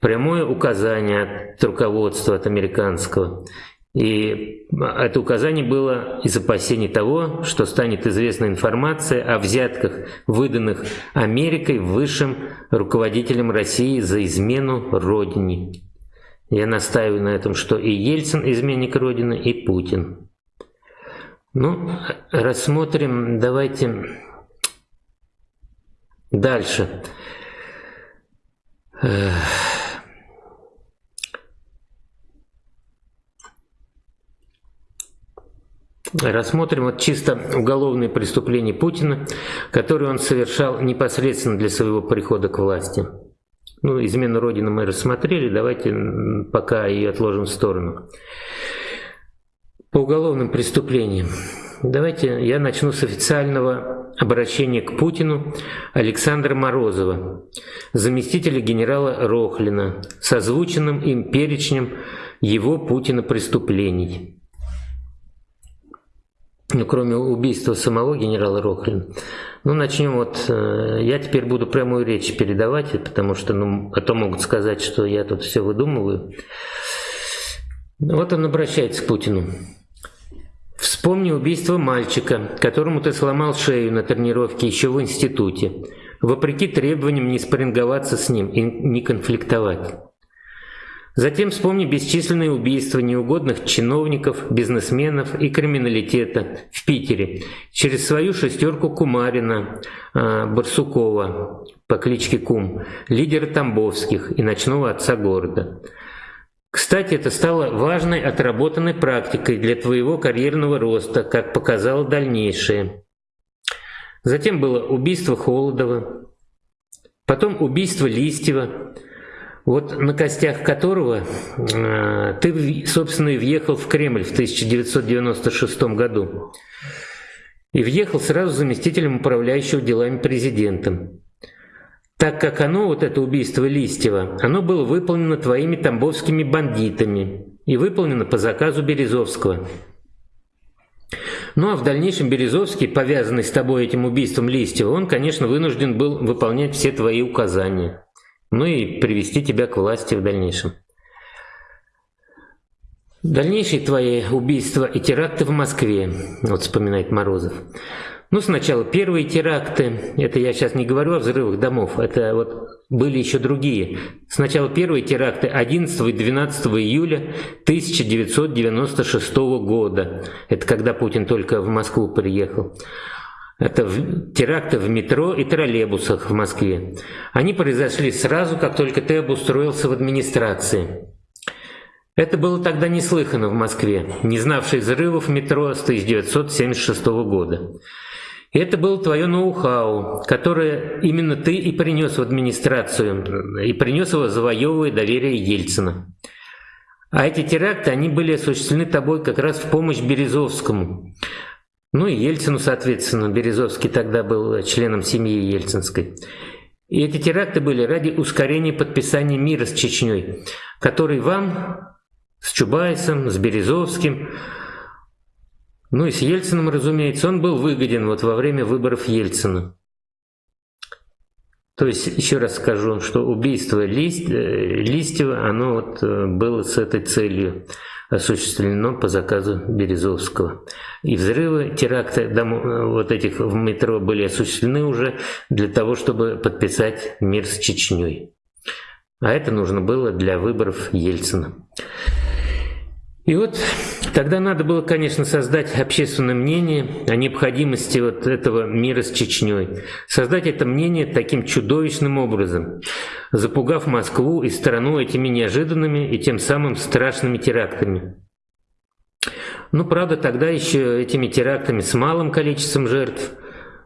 прямое указание от руководства, от американского. И это указание было из опасений того, что станет известна информация о взятках, выданных Америкой высшим руководителям России за измену Родине. Я настаиваю на этом, что и Ельцин изменник Родины, и Путин. Ну, рассмотрим, давайте дальше. Рассмотрим вот чисто уголовные преступления Путина, которые он совершал непосредственно для своего прихода к власти. Ну, измену Родины мы рассмотрели, давайте пока ее отложим в сторону по уголовным преступлениям. Давайте я начну с официального обращения к Путину Александра Морозова, заместителя генерала Рохлина, с озвученным им перечнем его Путина преступлений. Ну, кроме убийства самого генерала Рохлина. Ну, начнем вот, э, я теперь буду прямую речь передавать, потому что, ну, а то могут сказать, что я тут все выдумываю. Вот он обращается к Путину. Вспомни убийство мальчика, которому ты сломал шею на тренировке еще в институте, вопреки требованиям не спарринговаться с ним и не конфликтовать. Затем вспомни бесчисленные убийства неугодных чиновников, бизнесменов и криминалитета в Питере через свою шестерку Кумарина, а, Барсукова по кличке Кум, лидера Тамбовских и ночного отца города – кстати, это стало важной отработанной практикой для твоего карьерного роста, как показало дальнейшее. Затем было убийство Холодова, потом убийство Листьева, вот на костях которого э, ты, собственно, и въехал в Кремль в 1996 году. И въехал сразу заместителем управляющего делами президентом так как оно, вот это убийство Листьева, оно было выполнено твоими тамбовскими бандитами и выполнено по заказу Березовского. Ну а в дальнейшем Березовский, повязанный с тобой этим убийством Листьева, он, конечно, вынужден был выполнять все твои указания. Ну и привести тебя к власти в дальнейшем. Дальнейшие твои убийства и теракты в Москве, вот вспоминает Морозов. Ну, сначала первые теракты, это я сейчас не говорю о взрывах домов, это вот были еще другие. Сначала первые теракты 11 и 12 июля 1996 года. Это когда Путин только в Москву приехал. Это теракты в метро и троллейбусах в Москве. Они произошли сразу, как только ты обустроился в администрации. Это было тогда неслыхано в Москве, не знавшей взрывов метро с 1976 года. Это было твое ноу-хау, которое именно ты и принес в администрацию, и принес его, завоевывая доверие Ельцина. А эти теракты, они были осуществлены тобой как раз в помощь Березовскому. Ну и Ельцину, соответственно, Березовский тогда был членом семьи Ельцинской. И эти теракты были ради ускорения подписания мира с Чечней, который вам, с Чубайсом, с Березовским, ну и с Ельциным, разумеется, он был выгоден вот во время выборов Ельцина. То есть, еще раз скажу, что убийство Лист, э, Листьева, оно вот э, было с этой целью осуществлено по заказу Березовского. И взрывы, теракты дом, вот этих в метро были осуществлены уже для того, чтобы подписать мир с Чечней. А это нужно было для выборов Ельцина. И вот тогда надо было, конечно, создать общественное мнение о необходимости вот этого мира с Чечней. Создать это мнение таким чудовищным образом, запугав Москву и страну этими неожиданными и тем самым страшными терактами. Ну, правда, тогда еще этими терактами с малым количеством жертв,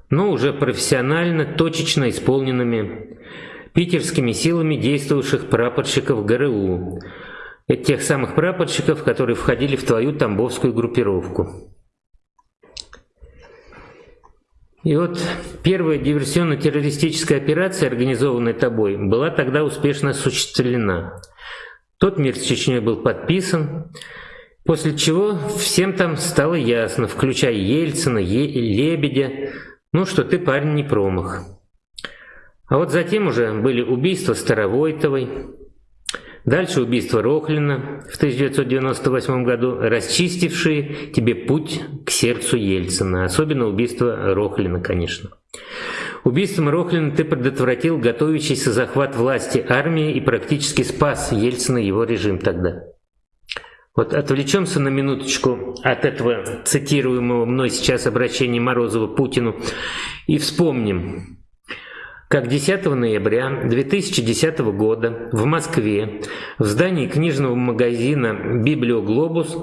но уже профессионально, точечно исполненными питерскими силами действовавших прапорщиков ГРУ, тех самых прапорщиков, которые входили в твою тамбовскую группировку. И вот первая диверсионно-террористическая операция, организованная тобой, была тогда успешно осуществлена. Тот мир с Чечней был подписан, после чего всем там стало ясно, включая Ельцина, е Лебедя, ну что ты, парень, не промах. А вот затем уже были убийства Старовойтовой, Дальше убийство Рохлина в 1998 году, расчистившие тебе путь к сердцу Ельцина. Особенно убийство Рохлина, конечно. Убийством Рохлина ты предотвратил готовящийся захват власти армии и практически спас Ельцина и его режим тогда. Вот отвлечемся на минуточку от этого цитируемого мной сейчас обращения Морозова Путину и вспомним, как 10 ноября 2010 года в Москве в здании книжного магазина «Библиоглобус»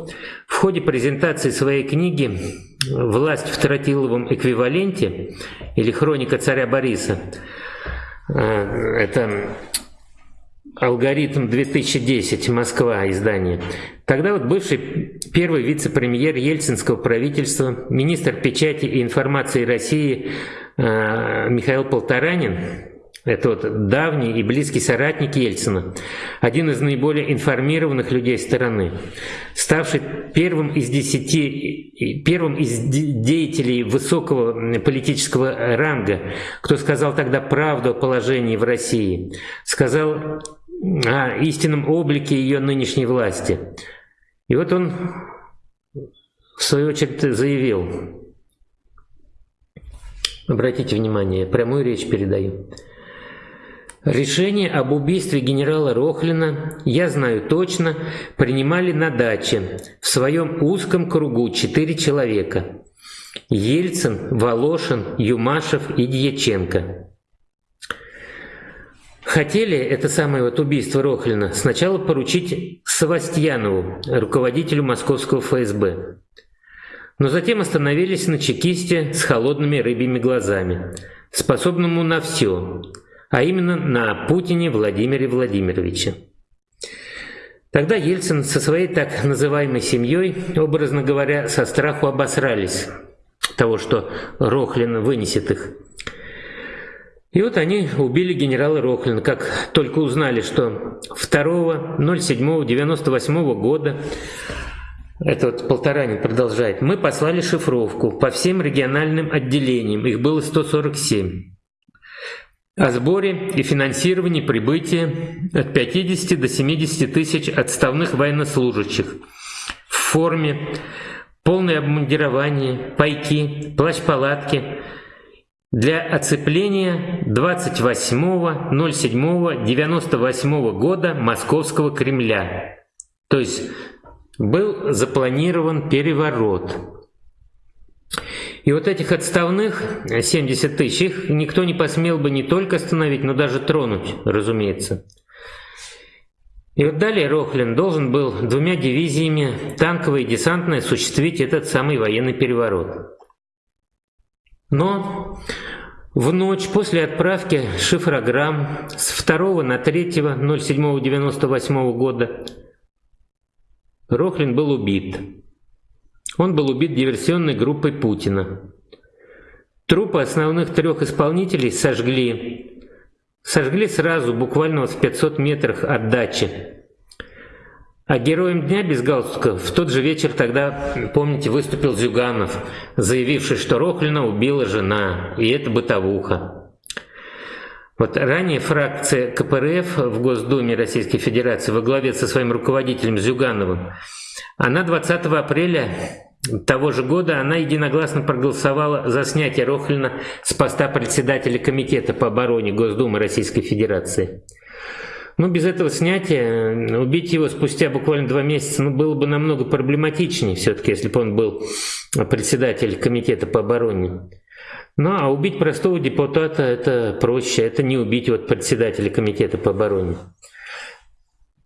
в ходе презентации своей книги «Власть в тротиловом эквиваленте» или «Хроника царя Бориса» э, это «Алгоритм 2010. Москва. Издание». Тогда вот бывший первый вице-премьер ельцинского правительства, министр печати и информации России Э, Михаил Полторанин, это вот давний и близкий соратник Ельцина, один из наиболее информированных людей страны, ставший первым из десяти, первым из деятелей высокого политического ранга, кто сказал тогда правду о положении в России, сказал о истинном облике ее нынешней власти. И вот он в свою очередь заявил, Обратите внимание, прямую речь передаю. Решение об убийстве генерала Рохлина, я знаю точно, принимали на даче в своем узком кругу четыре человека. Ельцин, Волошин, Юмашев и Дьяченко. Хотели это самое вот убийство Рохлина сначала поручить Савастьянову, руководителю московского ФСБ но затем остановились на чекисте с холодными рыбьими глазами, способному на все, а именно на Путине Владимире Владимировиче. Тогда Ельцин со своей так называемой семьей, образно говоря, со страху обосрались того, что Рохлин вынесет их. И вот они убили генерала Рохлина, как только узнали, что 2.07.98 года это вот Полторанин продолжает. Мы послали шифровку по всем региональным отделениям, их было 147. О сборе и финансировании прибытия от 50 до 70 тысяч отставных военнослужащих в форме, полное обмундирование, пайки, плащ-палатки для оцепления 28.07.98 года Московского Кремля. То есть был запланирован переворот. И вот этих отставных 70 тысяч, их никто не посмел бы не только остановить, но даже тронуть, разумеется. И вот далее Рохлин должен был двумя дивизиями, танковой и десантной, осуществить этот самый военный переворот. Но в ночь после отправки шифрограмм с 2 на 3 07.98 года Рохлин был убит. Он был убит диверсионной группой Путина. Трупы основных трех исполнителей сожгли. Сожгли сразу, буквально в 500 метрах от дачи. А героем дня без галстука в тот же вечер тогда, помните, выступил Зюганов, заявивший, что Рохлина убила жена, и это бытовуха. Вот ранее фракция КПРФ в Госдуме Российской Федерации во главе со своим руководителем Зюгановым, она 20 апреля того же года она единогласно проголосовала за снятие Рохлина с поста председателя Комитета по обороне Госдумы Российской Федерации. Ну, без этого снятия убить его спустя буквально два месяца ну, было бы намного проблематичнее все-таки, если бы он был председатель комитета по обороне. Ну, а убить простого депутата это проще, это не убить вот председателя комитета по обороне.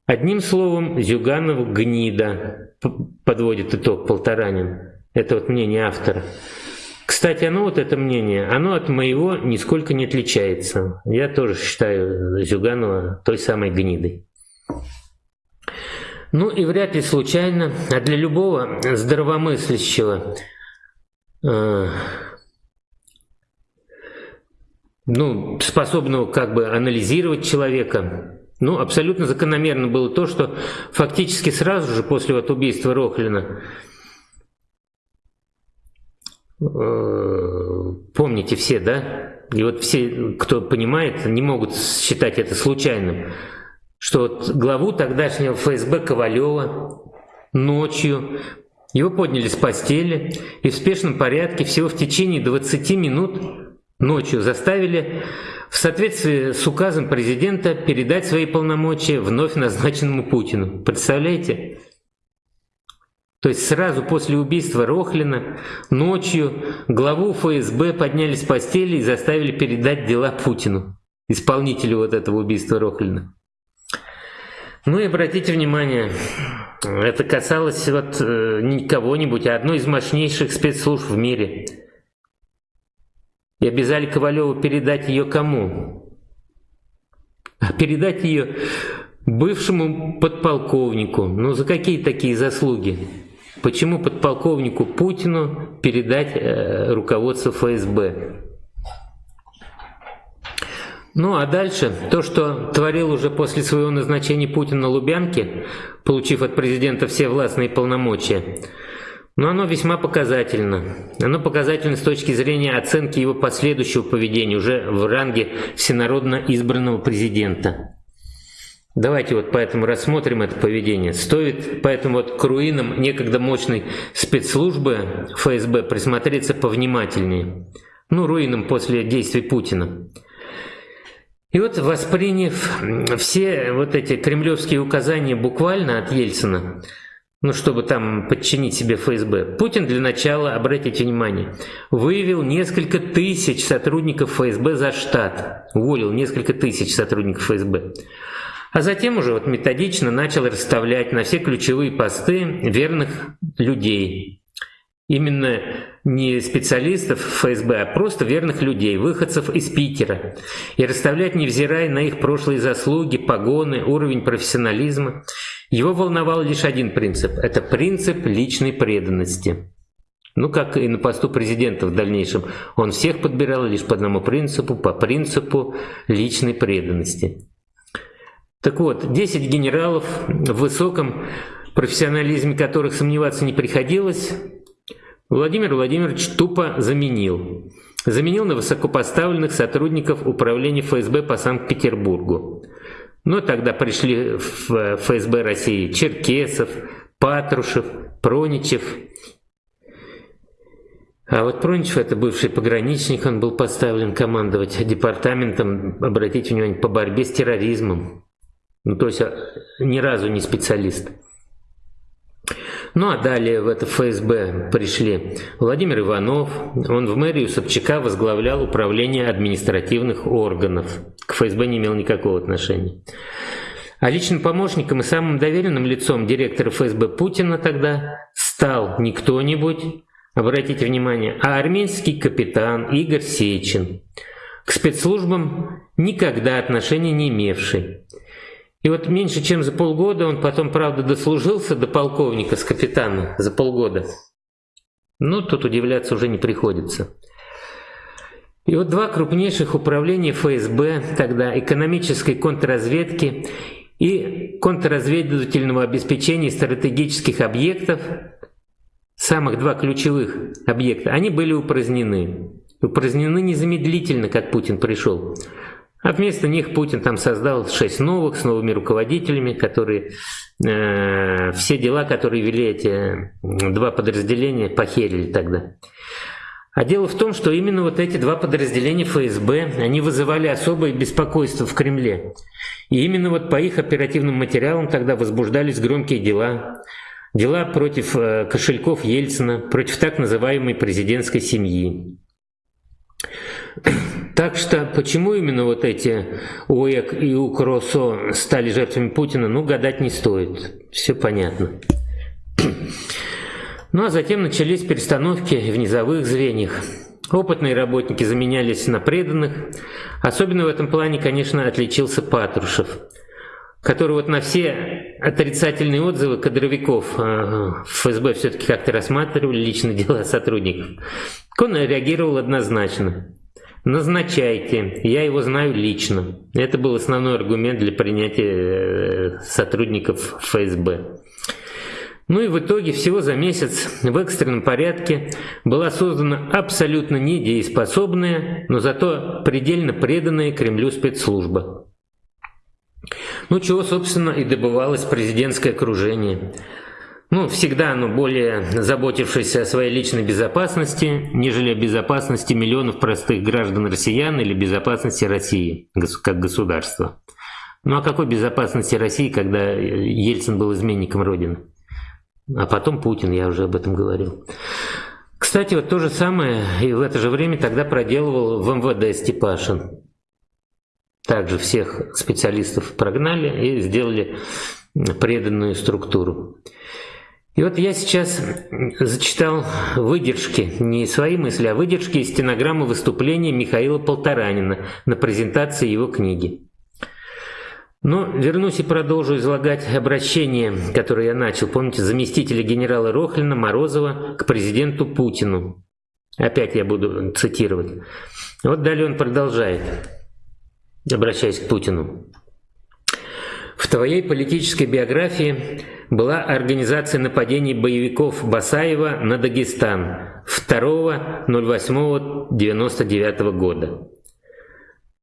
Одним словом, Зюганов гнида, подводит итог Полторанин. Это вот мнение автора. Кстати, оно вот это мнение, оно от моего нисколько не отличается. Я тоже считаю Зюганова той самой гнидой. Ну и вряд ли случайно, а для любого здравомыслящего, э, ну, способного как бы анализировать человека, ну, абсолютно закономерно было то, что фактически сразу же после вот убийства Рохлина помните все, да? И вот все, кто понимает, не могут считать это случайным, что вот главу тогдашнего ФСБ Ковалева ночью его подняли с постели и в спешном порядке всего в течение 20 минут ночью заставили в соответствии с указом президента передать свои полномочия вновь назначенному Путину. Представляете? То есть сразу после убийства Рохлина ночью главу ФСБ подняли с постели и заставили передать дела Путину, исполнителю вот этого убийства Рохлина. Ну и обратите внимание, это касалось вот э, не кого-нибудь, а одной из мощнейших спецслужб в мире. И обязали Ковалеву передать ее кому? А передать ее бывшему подполковнику. Ну за какие такие заслуги? Почему подполковнику Путину передать э, руководство ФСБ? Ну а дальше, то, что творил уже после своего назначения Путин на Лубянке, получив от президента все властные полномочия, но оно весьма показательно. Оно показательно с точки зрения оценки его последующего поведения уже в ранге всенародно избранного президента. Давайте вот поэтому рассмотрим это поведение. Стоит поэтому вот к руинам некогда мощной спецслужбы ФСБ присмотреться повнимательнее. Ну, руинам после действий Путина. И вот восприняв все вот эти кремлевские указания буквально от Ельцина, ну, чтобы там подчинить себе ФСБ, Путин для начала, обратите внимание, выявил несколько тысяч сотрудников ФСБ за штат, уволил несколько тысяч сотрудников ФСБ. А затем уже вот методично начал расставлять на все ключевые посты верных людей. Именно не специалистов ФСБ, а просто верных людей, выходцев из Питера. И расставлять, невзирая на их прошлые заслуги, погоны, уровень профессионализма. Его волновал лишь один принцип – это принцип личной преданности. Ну, как и на посту президента в дальнейшем, он всех подбирал лишь по одному принципу, по принципу личной преданности. Так вот, 10 генералов в высоком профессионализме которых сомневаться не приходилось, Владимир Владимирович тупо заменил. Заменил на высокопоставленных сотрудников управления ФСБ по Санкт-Петербургу. Но тогда пришли в ФСБ России Черкесов, Патрушев, Проничев. А вот Проничев, это бывший пограничник, он был поставлен командовать департаментом, обратите внимание, по борьбе с терроризмом. Ну, то есть а, ни разу не специалист. Ну а далее в это ФСБ пришли Владимир Иванов, он в мэрию Собчака возглавлял управление административных органов. К ФСБ не имел никакого отношения. А личным помощником и самым доверенным лицом директора ФСБ Путина тогда стал не кто-нибудь, обратите внимание, а армейский капитан Игорь Сечин, к спецслужбам никогда отношения не имевший. И вот меньше чем за полгода он потом, правда, дослужился до полковника с капитана за полгода. Ну, тут удивляться уже не приходится. И вот два крупнейших управления ФСБ тогда, экономической контрразведки и контрразведывательного обеспечения стратегических объектов, самых два ключевых объекта, они были упразднены. Упразднены незамедлительно, как Путин пришел. А вместо них Путин там создал шесть новых с новыми руководителями, которые э, все дела, которые вели эти два подразделения, похерили тогда. А дело в том, что именно вот эти два подразделения ФСБ, они вызывали особое беспокойство в Кремле. И именно вот по их оперативным материалам тогда возбуждались громкие дела. Дела против э, кошельков Ельцина, против так называемой президентской семьи. Так что почему именно вот эти ОЭК и УКРОСО стали жертвами Путина, ну, гадать не стоит. Все понятно. Ну а затем начались перестановки в низовых звеньях. Опытные работники заменялись на преданных. Особенно в этом плане, конечно, отличился Патрушев, который вот на все отрицательные отзывы кадровиков в ФСБ все-таки как-то рассматривали личные дела сотрудников. Он реагировал однозначно. Назначайте, я его знаю лично. Это был основной аргумент для принятия э, сотрудников ФСБ. Ну и в итоге всего за месяц в экстренном порядке была создана абсолютно недееспособная, но зато предельно преданная Кремлю спецслужба. Ну чего, собственно, и добывалось президентское окружение. Ну, всегда оно более заботившееся о своей личной безопасности, нежели о безопасности миллионов простых граждан россиян или безопасности России как государства. Ну, о какой безопасности России, когда Ельцин был изменником Родины? А потом Путин, я уже об этом говорил. Кстати, вот то же самое и в это же время тогда проделывал в МВД Степашин. Также всех специалистов прогнали и сделали преданную структуру. И вот я сейчас зачитал выдержки, не свои мысли, а выдержки из стенограммы выступления Михаила Полторанина на презентации его книги. Но вернусь и продолжу излагать обращение, которое я начал. Помните, заместителя генерала Рохлина Морозова к президенту Путину. Опять я буду цитировать. Вот далее он продолжает, обращаясь к Путину. В твоей политической биографии была организация нападений боевиков Басаева на Дагестан 2.08.99 года.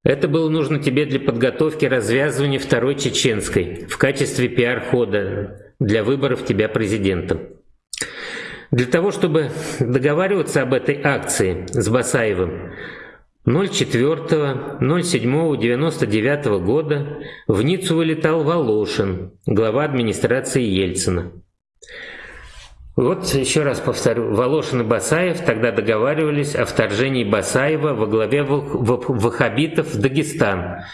Это было нужно тебе для подготовки развязывания Второй Чеченской в качестве пиар-хода для выборов тебя президентом. Для того, чтобы договариваться об этой акции с Басаевым, 04.07.99 года в Ниццу вылетал Волошин, глава администрации Ельцина. Вот еще раз повторю, Волошин и Басаев тогда договаривались о вторжении Басаева во главе ваххабитов в Дагестан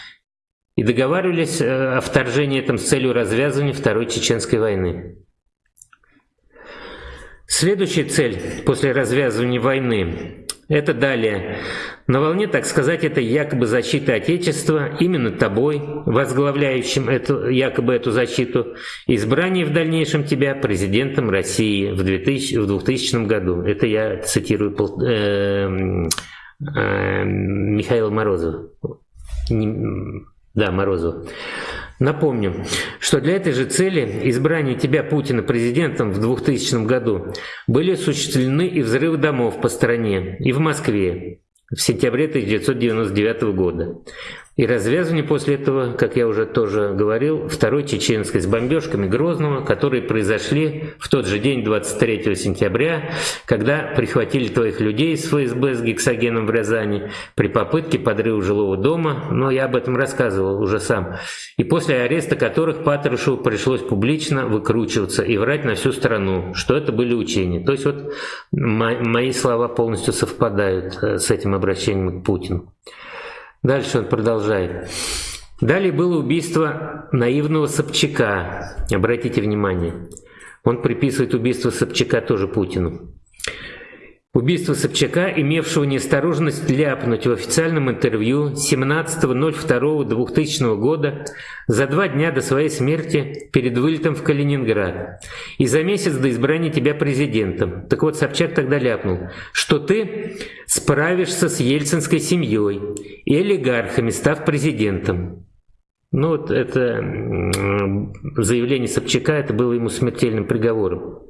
и договаривались э, о вторжении этом с целью развязывания Второй Чеченской войны. Следующая цель после развязывания войны это далее. На волне, так сказать, это якобы защиты Отечества, именно тобой, возглавляющим эту, якобы эту защиту, избрание в дальнейшем тебя президентом России в 2000, в 2000 году. Это я цитирую э, э, Михаила Морозова. Да, Морозова. Напомню, что для этой же цели избрания тебя Путина президентом в 2000 году были осуществлены и взрывы домов по стране, и в Москве в сентябре 1999 года. И развязывание после этого, как я уже тоже говорил, второй чеченской с бомбежками Грозного, которые произошли в тот же день, 23 сентября, когда прихватили твоих людей с ФСБ с гексогеном в Рязани при попытке подрыва жилого дома, но я об этом рассказывал уже сам, и после ареста которых Патрушеву пришлось публично выкручиваться и врать на всю страну, что это были учения. То есть вот мои слова полностью совпадают э, с этим обращением к Путину. Дальше он продолжает. Далее было убийство наивного Собчака. Обратите внимание. Он приписывает убийство Собчака тоже Путину. Убийство Собчака, имевшего неосторожность ляпнуть в официальном интервью 17.02.2000 года за два дня до своей смерти перед вылетом в Калининград и за месяц до избрания тебя президентом. Так вот, Собчак тогда ляпнул, что ты справишься с ельцинской семьей и олигархами, став президентом. Ну вот это заявление Собчака, это было ему смертельным приговором.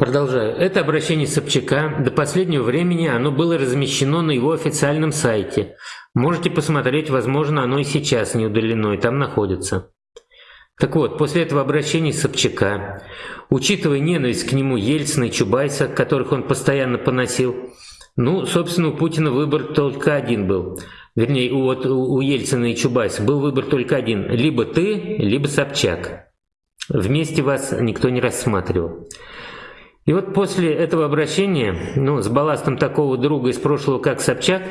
Продолжаю. Это обращение Собчака. До последнего времени оно было размещено на его официальном сайте. Можете посмотреть, возможно, оно и сейчас не удалено, и там находится. Так вот, после этого обращения Собчака, учитывая ненависть к нему Ельцина и Чубайса, которых он постоянно поносил, ну, собственно, у Путина выбор только один был. Вернее, у, вот, у Ельцина и Чубайса был выбор только один. Либо ты, либо Собчак. Вместе вас никто не рассматривал. И вот после этого обращения, ну, с балластом такого друга из прошлого, как Собчак,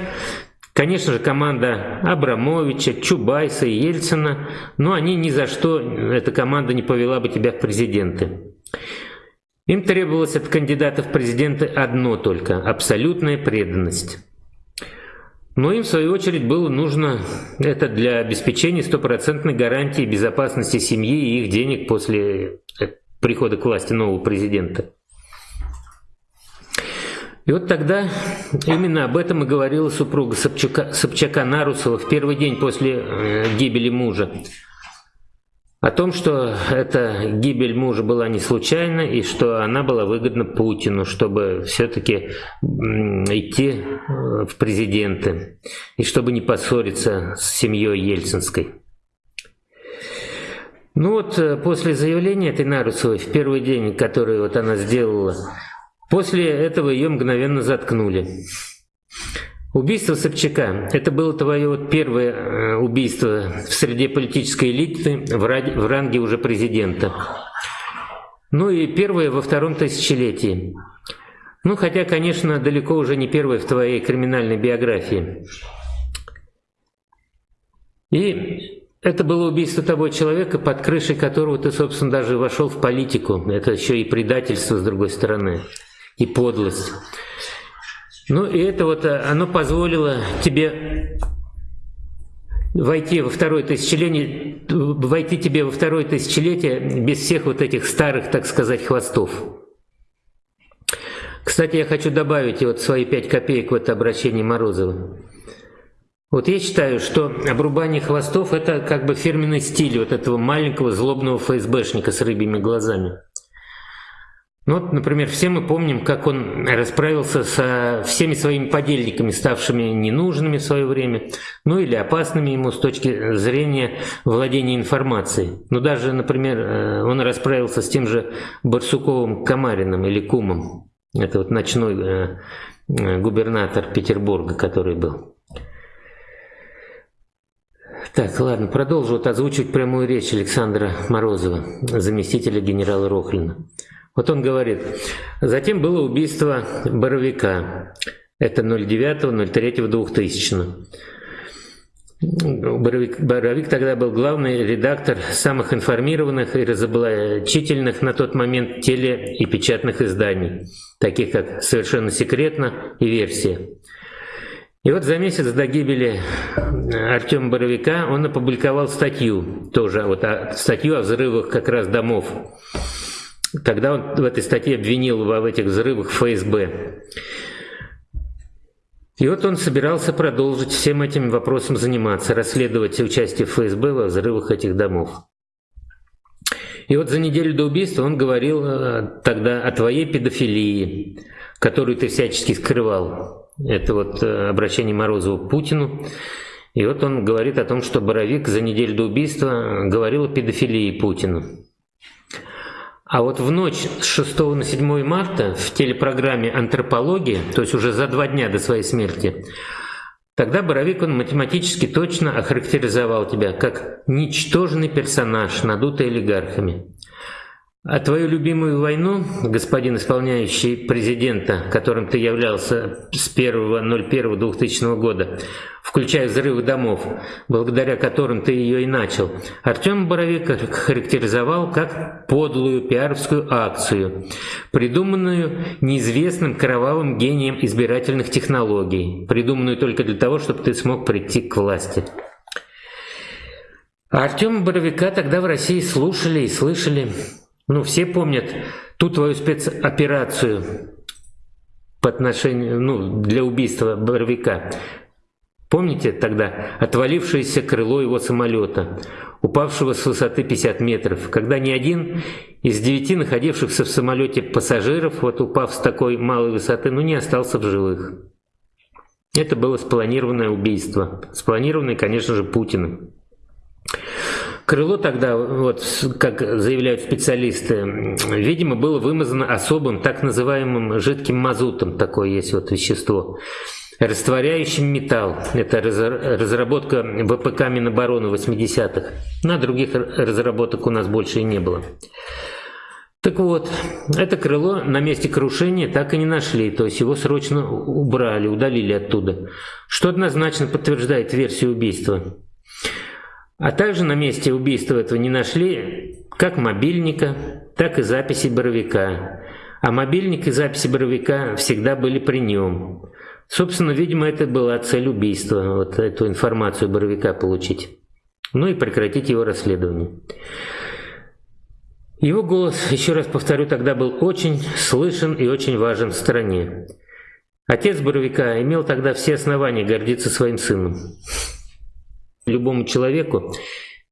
Конечно же, команда Абрамовича, Чубайса и Ельцина, но они ни за что, эта команда не повела бы тебя в президенты. Им требовалось от кандидатов в президенты одно только – абсолютная преданность. Но им, в свою очередь, было нужно это для обеспечения стопроцентной гарантии безопасности семьи и их денег после прихода к власти нового президента. И вот тогда именно об этом и говорила супруга Собчака, Собчака Нарусова в первый день после э, гибели мужа. О том, что эта гибель мужа была не случайна и что она была выгодна Путину, чтобы все-таки идти э, в президенты и чтобы не поссориться с семьей Ельцинской. Ну вот э, после заявления этой Нарусовой в первый день, который вот она сделала, После этого ее мгновенно заткнули. Убийство Собчака – это было твое вот первое э, убийство в среде политической элиты в ранге уже президента. Ну и первое во втором тысячелетии. Ну, хотя, конечно, далеко уже не первое в твоей криминальной биографии. И это было убийство того человека, под крышей которого ты, собственно, даже вошел в политику. Это еще и предательство с другой стороны и подлость. Ну и это вот э, оно позволило тебе войти во второе тысячелетие, войти тебе во второе тысячелетие без всех вот этих старых, так сказать, хвостов. Кстати, я хочу добавить вот свои пять копеек в это обращение Морозова. Вот я считаю, что обрубание хвостов – это как бы фирменный стиль вот этого маленького злобного ФСБшника с рыбьими глазами. Ну вот, например, все мы помним, как он расправился со всеми своими подельниками, ставшими ненужными в свое время, ну или опасными ему с точки зрения владения информацией. Ну даже, например, э, он расправился с тем же Барсуковым Камариным или Кумом. Это вот ночной э, э, губернатор Петербурга, который был. Так, ладно, продолжу вот озвучивать прямую речь Александра Морозова, заместителя генерала Рохлина. Вот он говорит, затем было убийство Боровика, это 09.03.2000. Боровик, Боровик тогда был главный редактор самых информированных и разоблачительных на тот момент теле- и печатных изданий, таких как «Совершенно секретно» и «Версия». И вот за месяц до гибели Артема Боровика он опубликовал статью, тоже вот статью о взрывах как раз домов когда он в этой статье обвинил в этих взрывах ФСБ. И вот он собирался продолжить всем этим вопросом заниматься, расследовать участие ФСБ во взрывах этих домов. И вот за неделю до убийства он говорил э, тогда о твоей педофилии, которую ты всячески скрывал. Это вот э, обращение Морозова к Путину. И вот он говорит о том, что Боровик за неделю до убийства говорил о педофилии Путину. А вот в ночь с 6 на 7 марта в телепрограмме «Антропология», то есть уже за два дня до своей смерти, тогда Боровик он математически точно охарактеризовал тебя как ничтожный персонаж, надутый олигархами. А твою любимую войну, господин исполняющий президента, которым ты являлся с 1.01.2000 года, включая взрывы домов, благодаря которым ты ее и начал, Артем Боровик характеризовал как подлую пиаровскую акцию, придуманную неизвестным кровавым гением избирательных технологий, придуманную только для того, чтобы ты смог прийти к власти. А Артема Боровика тогда в России слушали и слышали ну, все помнят ту твою спецоперацию по отношению, ну, для убийства Боровика. Помните тогда отвалившееся крыло его самолета, упавшего с высоты 50 метров, когда ни один из девяти находившихся в самолете пассажиров, вот упав с такой малой высоты, ну не остался в живых. Это было спланированное убийство, спланированное, конечно же, Путиным. Крыло тогда, вот, как заявляют специалисты, видимо, было вымазано особым так называемым жидким мазутом, такое есть вот вещество, растворяющим металл. Это разработка ВПК Минобороны 80-х. На других разработок у нас больше и не было. Так вот, это крыло на месте крушения так и не нашли, то есть его срочно убрали, удалили оттуда, что однозначно подтверждает версию убийства. А также на месте убийства этого не нашли как мобильника, так и записи Боровика. А мобильник и записи Боровика всегда были при нем. Собственно, видимо, это была цель убийства, вот эту информацию Боровика получить. Ну и прекратить его расследование. Его голос, еще раз повторю, тогда был очень слышен и очень важен в стране. Отец Боровика имел тогда все основания гордиться своим сыном любому человеку,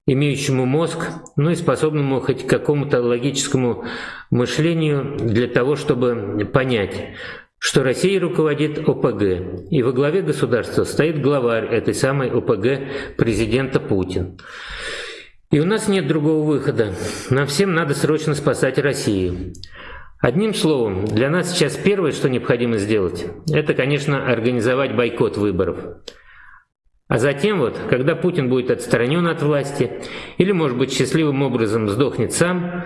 имеющему мозг, ну и способному хоть к какому-то логическому мышлению для того, чтобы понять, что Россия руководит ОПГ, и во главе государства стоит главарь этой самой ОПГ президента Путин. И у нас нет другого выхода. Нам всем надо срочно спасать Россию. Одним словом, для нас сейчас первое, что необходимо сделать, это, конечно, организовать бойкот выборов. А затем вот, когда Путин будет отстранен от власти, или, может быть, счастливым образом сдохнет сам,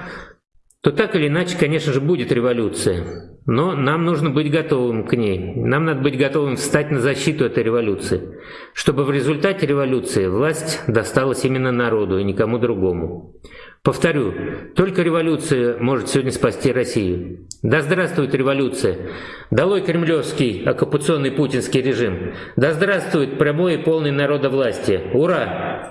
то так или иначе, конечно же, будет революция. Но нам нужно быть готовым к ней. Нам надо быть готовым встать на защиту этой революции, чтобы в результате революции власть досталась именно народу и никому другому. Повторю, только революция может сегодня спасти Россию. Да здравствует революция! Долой кремлевский оккупационный путинский режим! Да здравствует прямой и полный народа власти! Ура!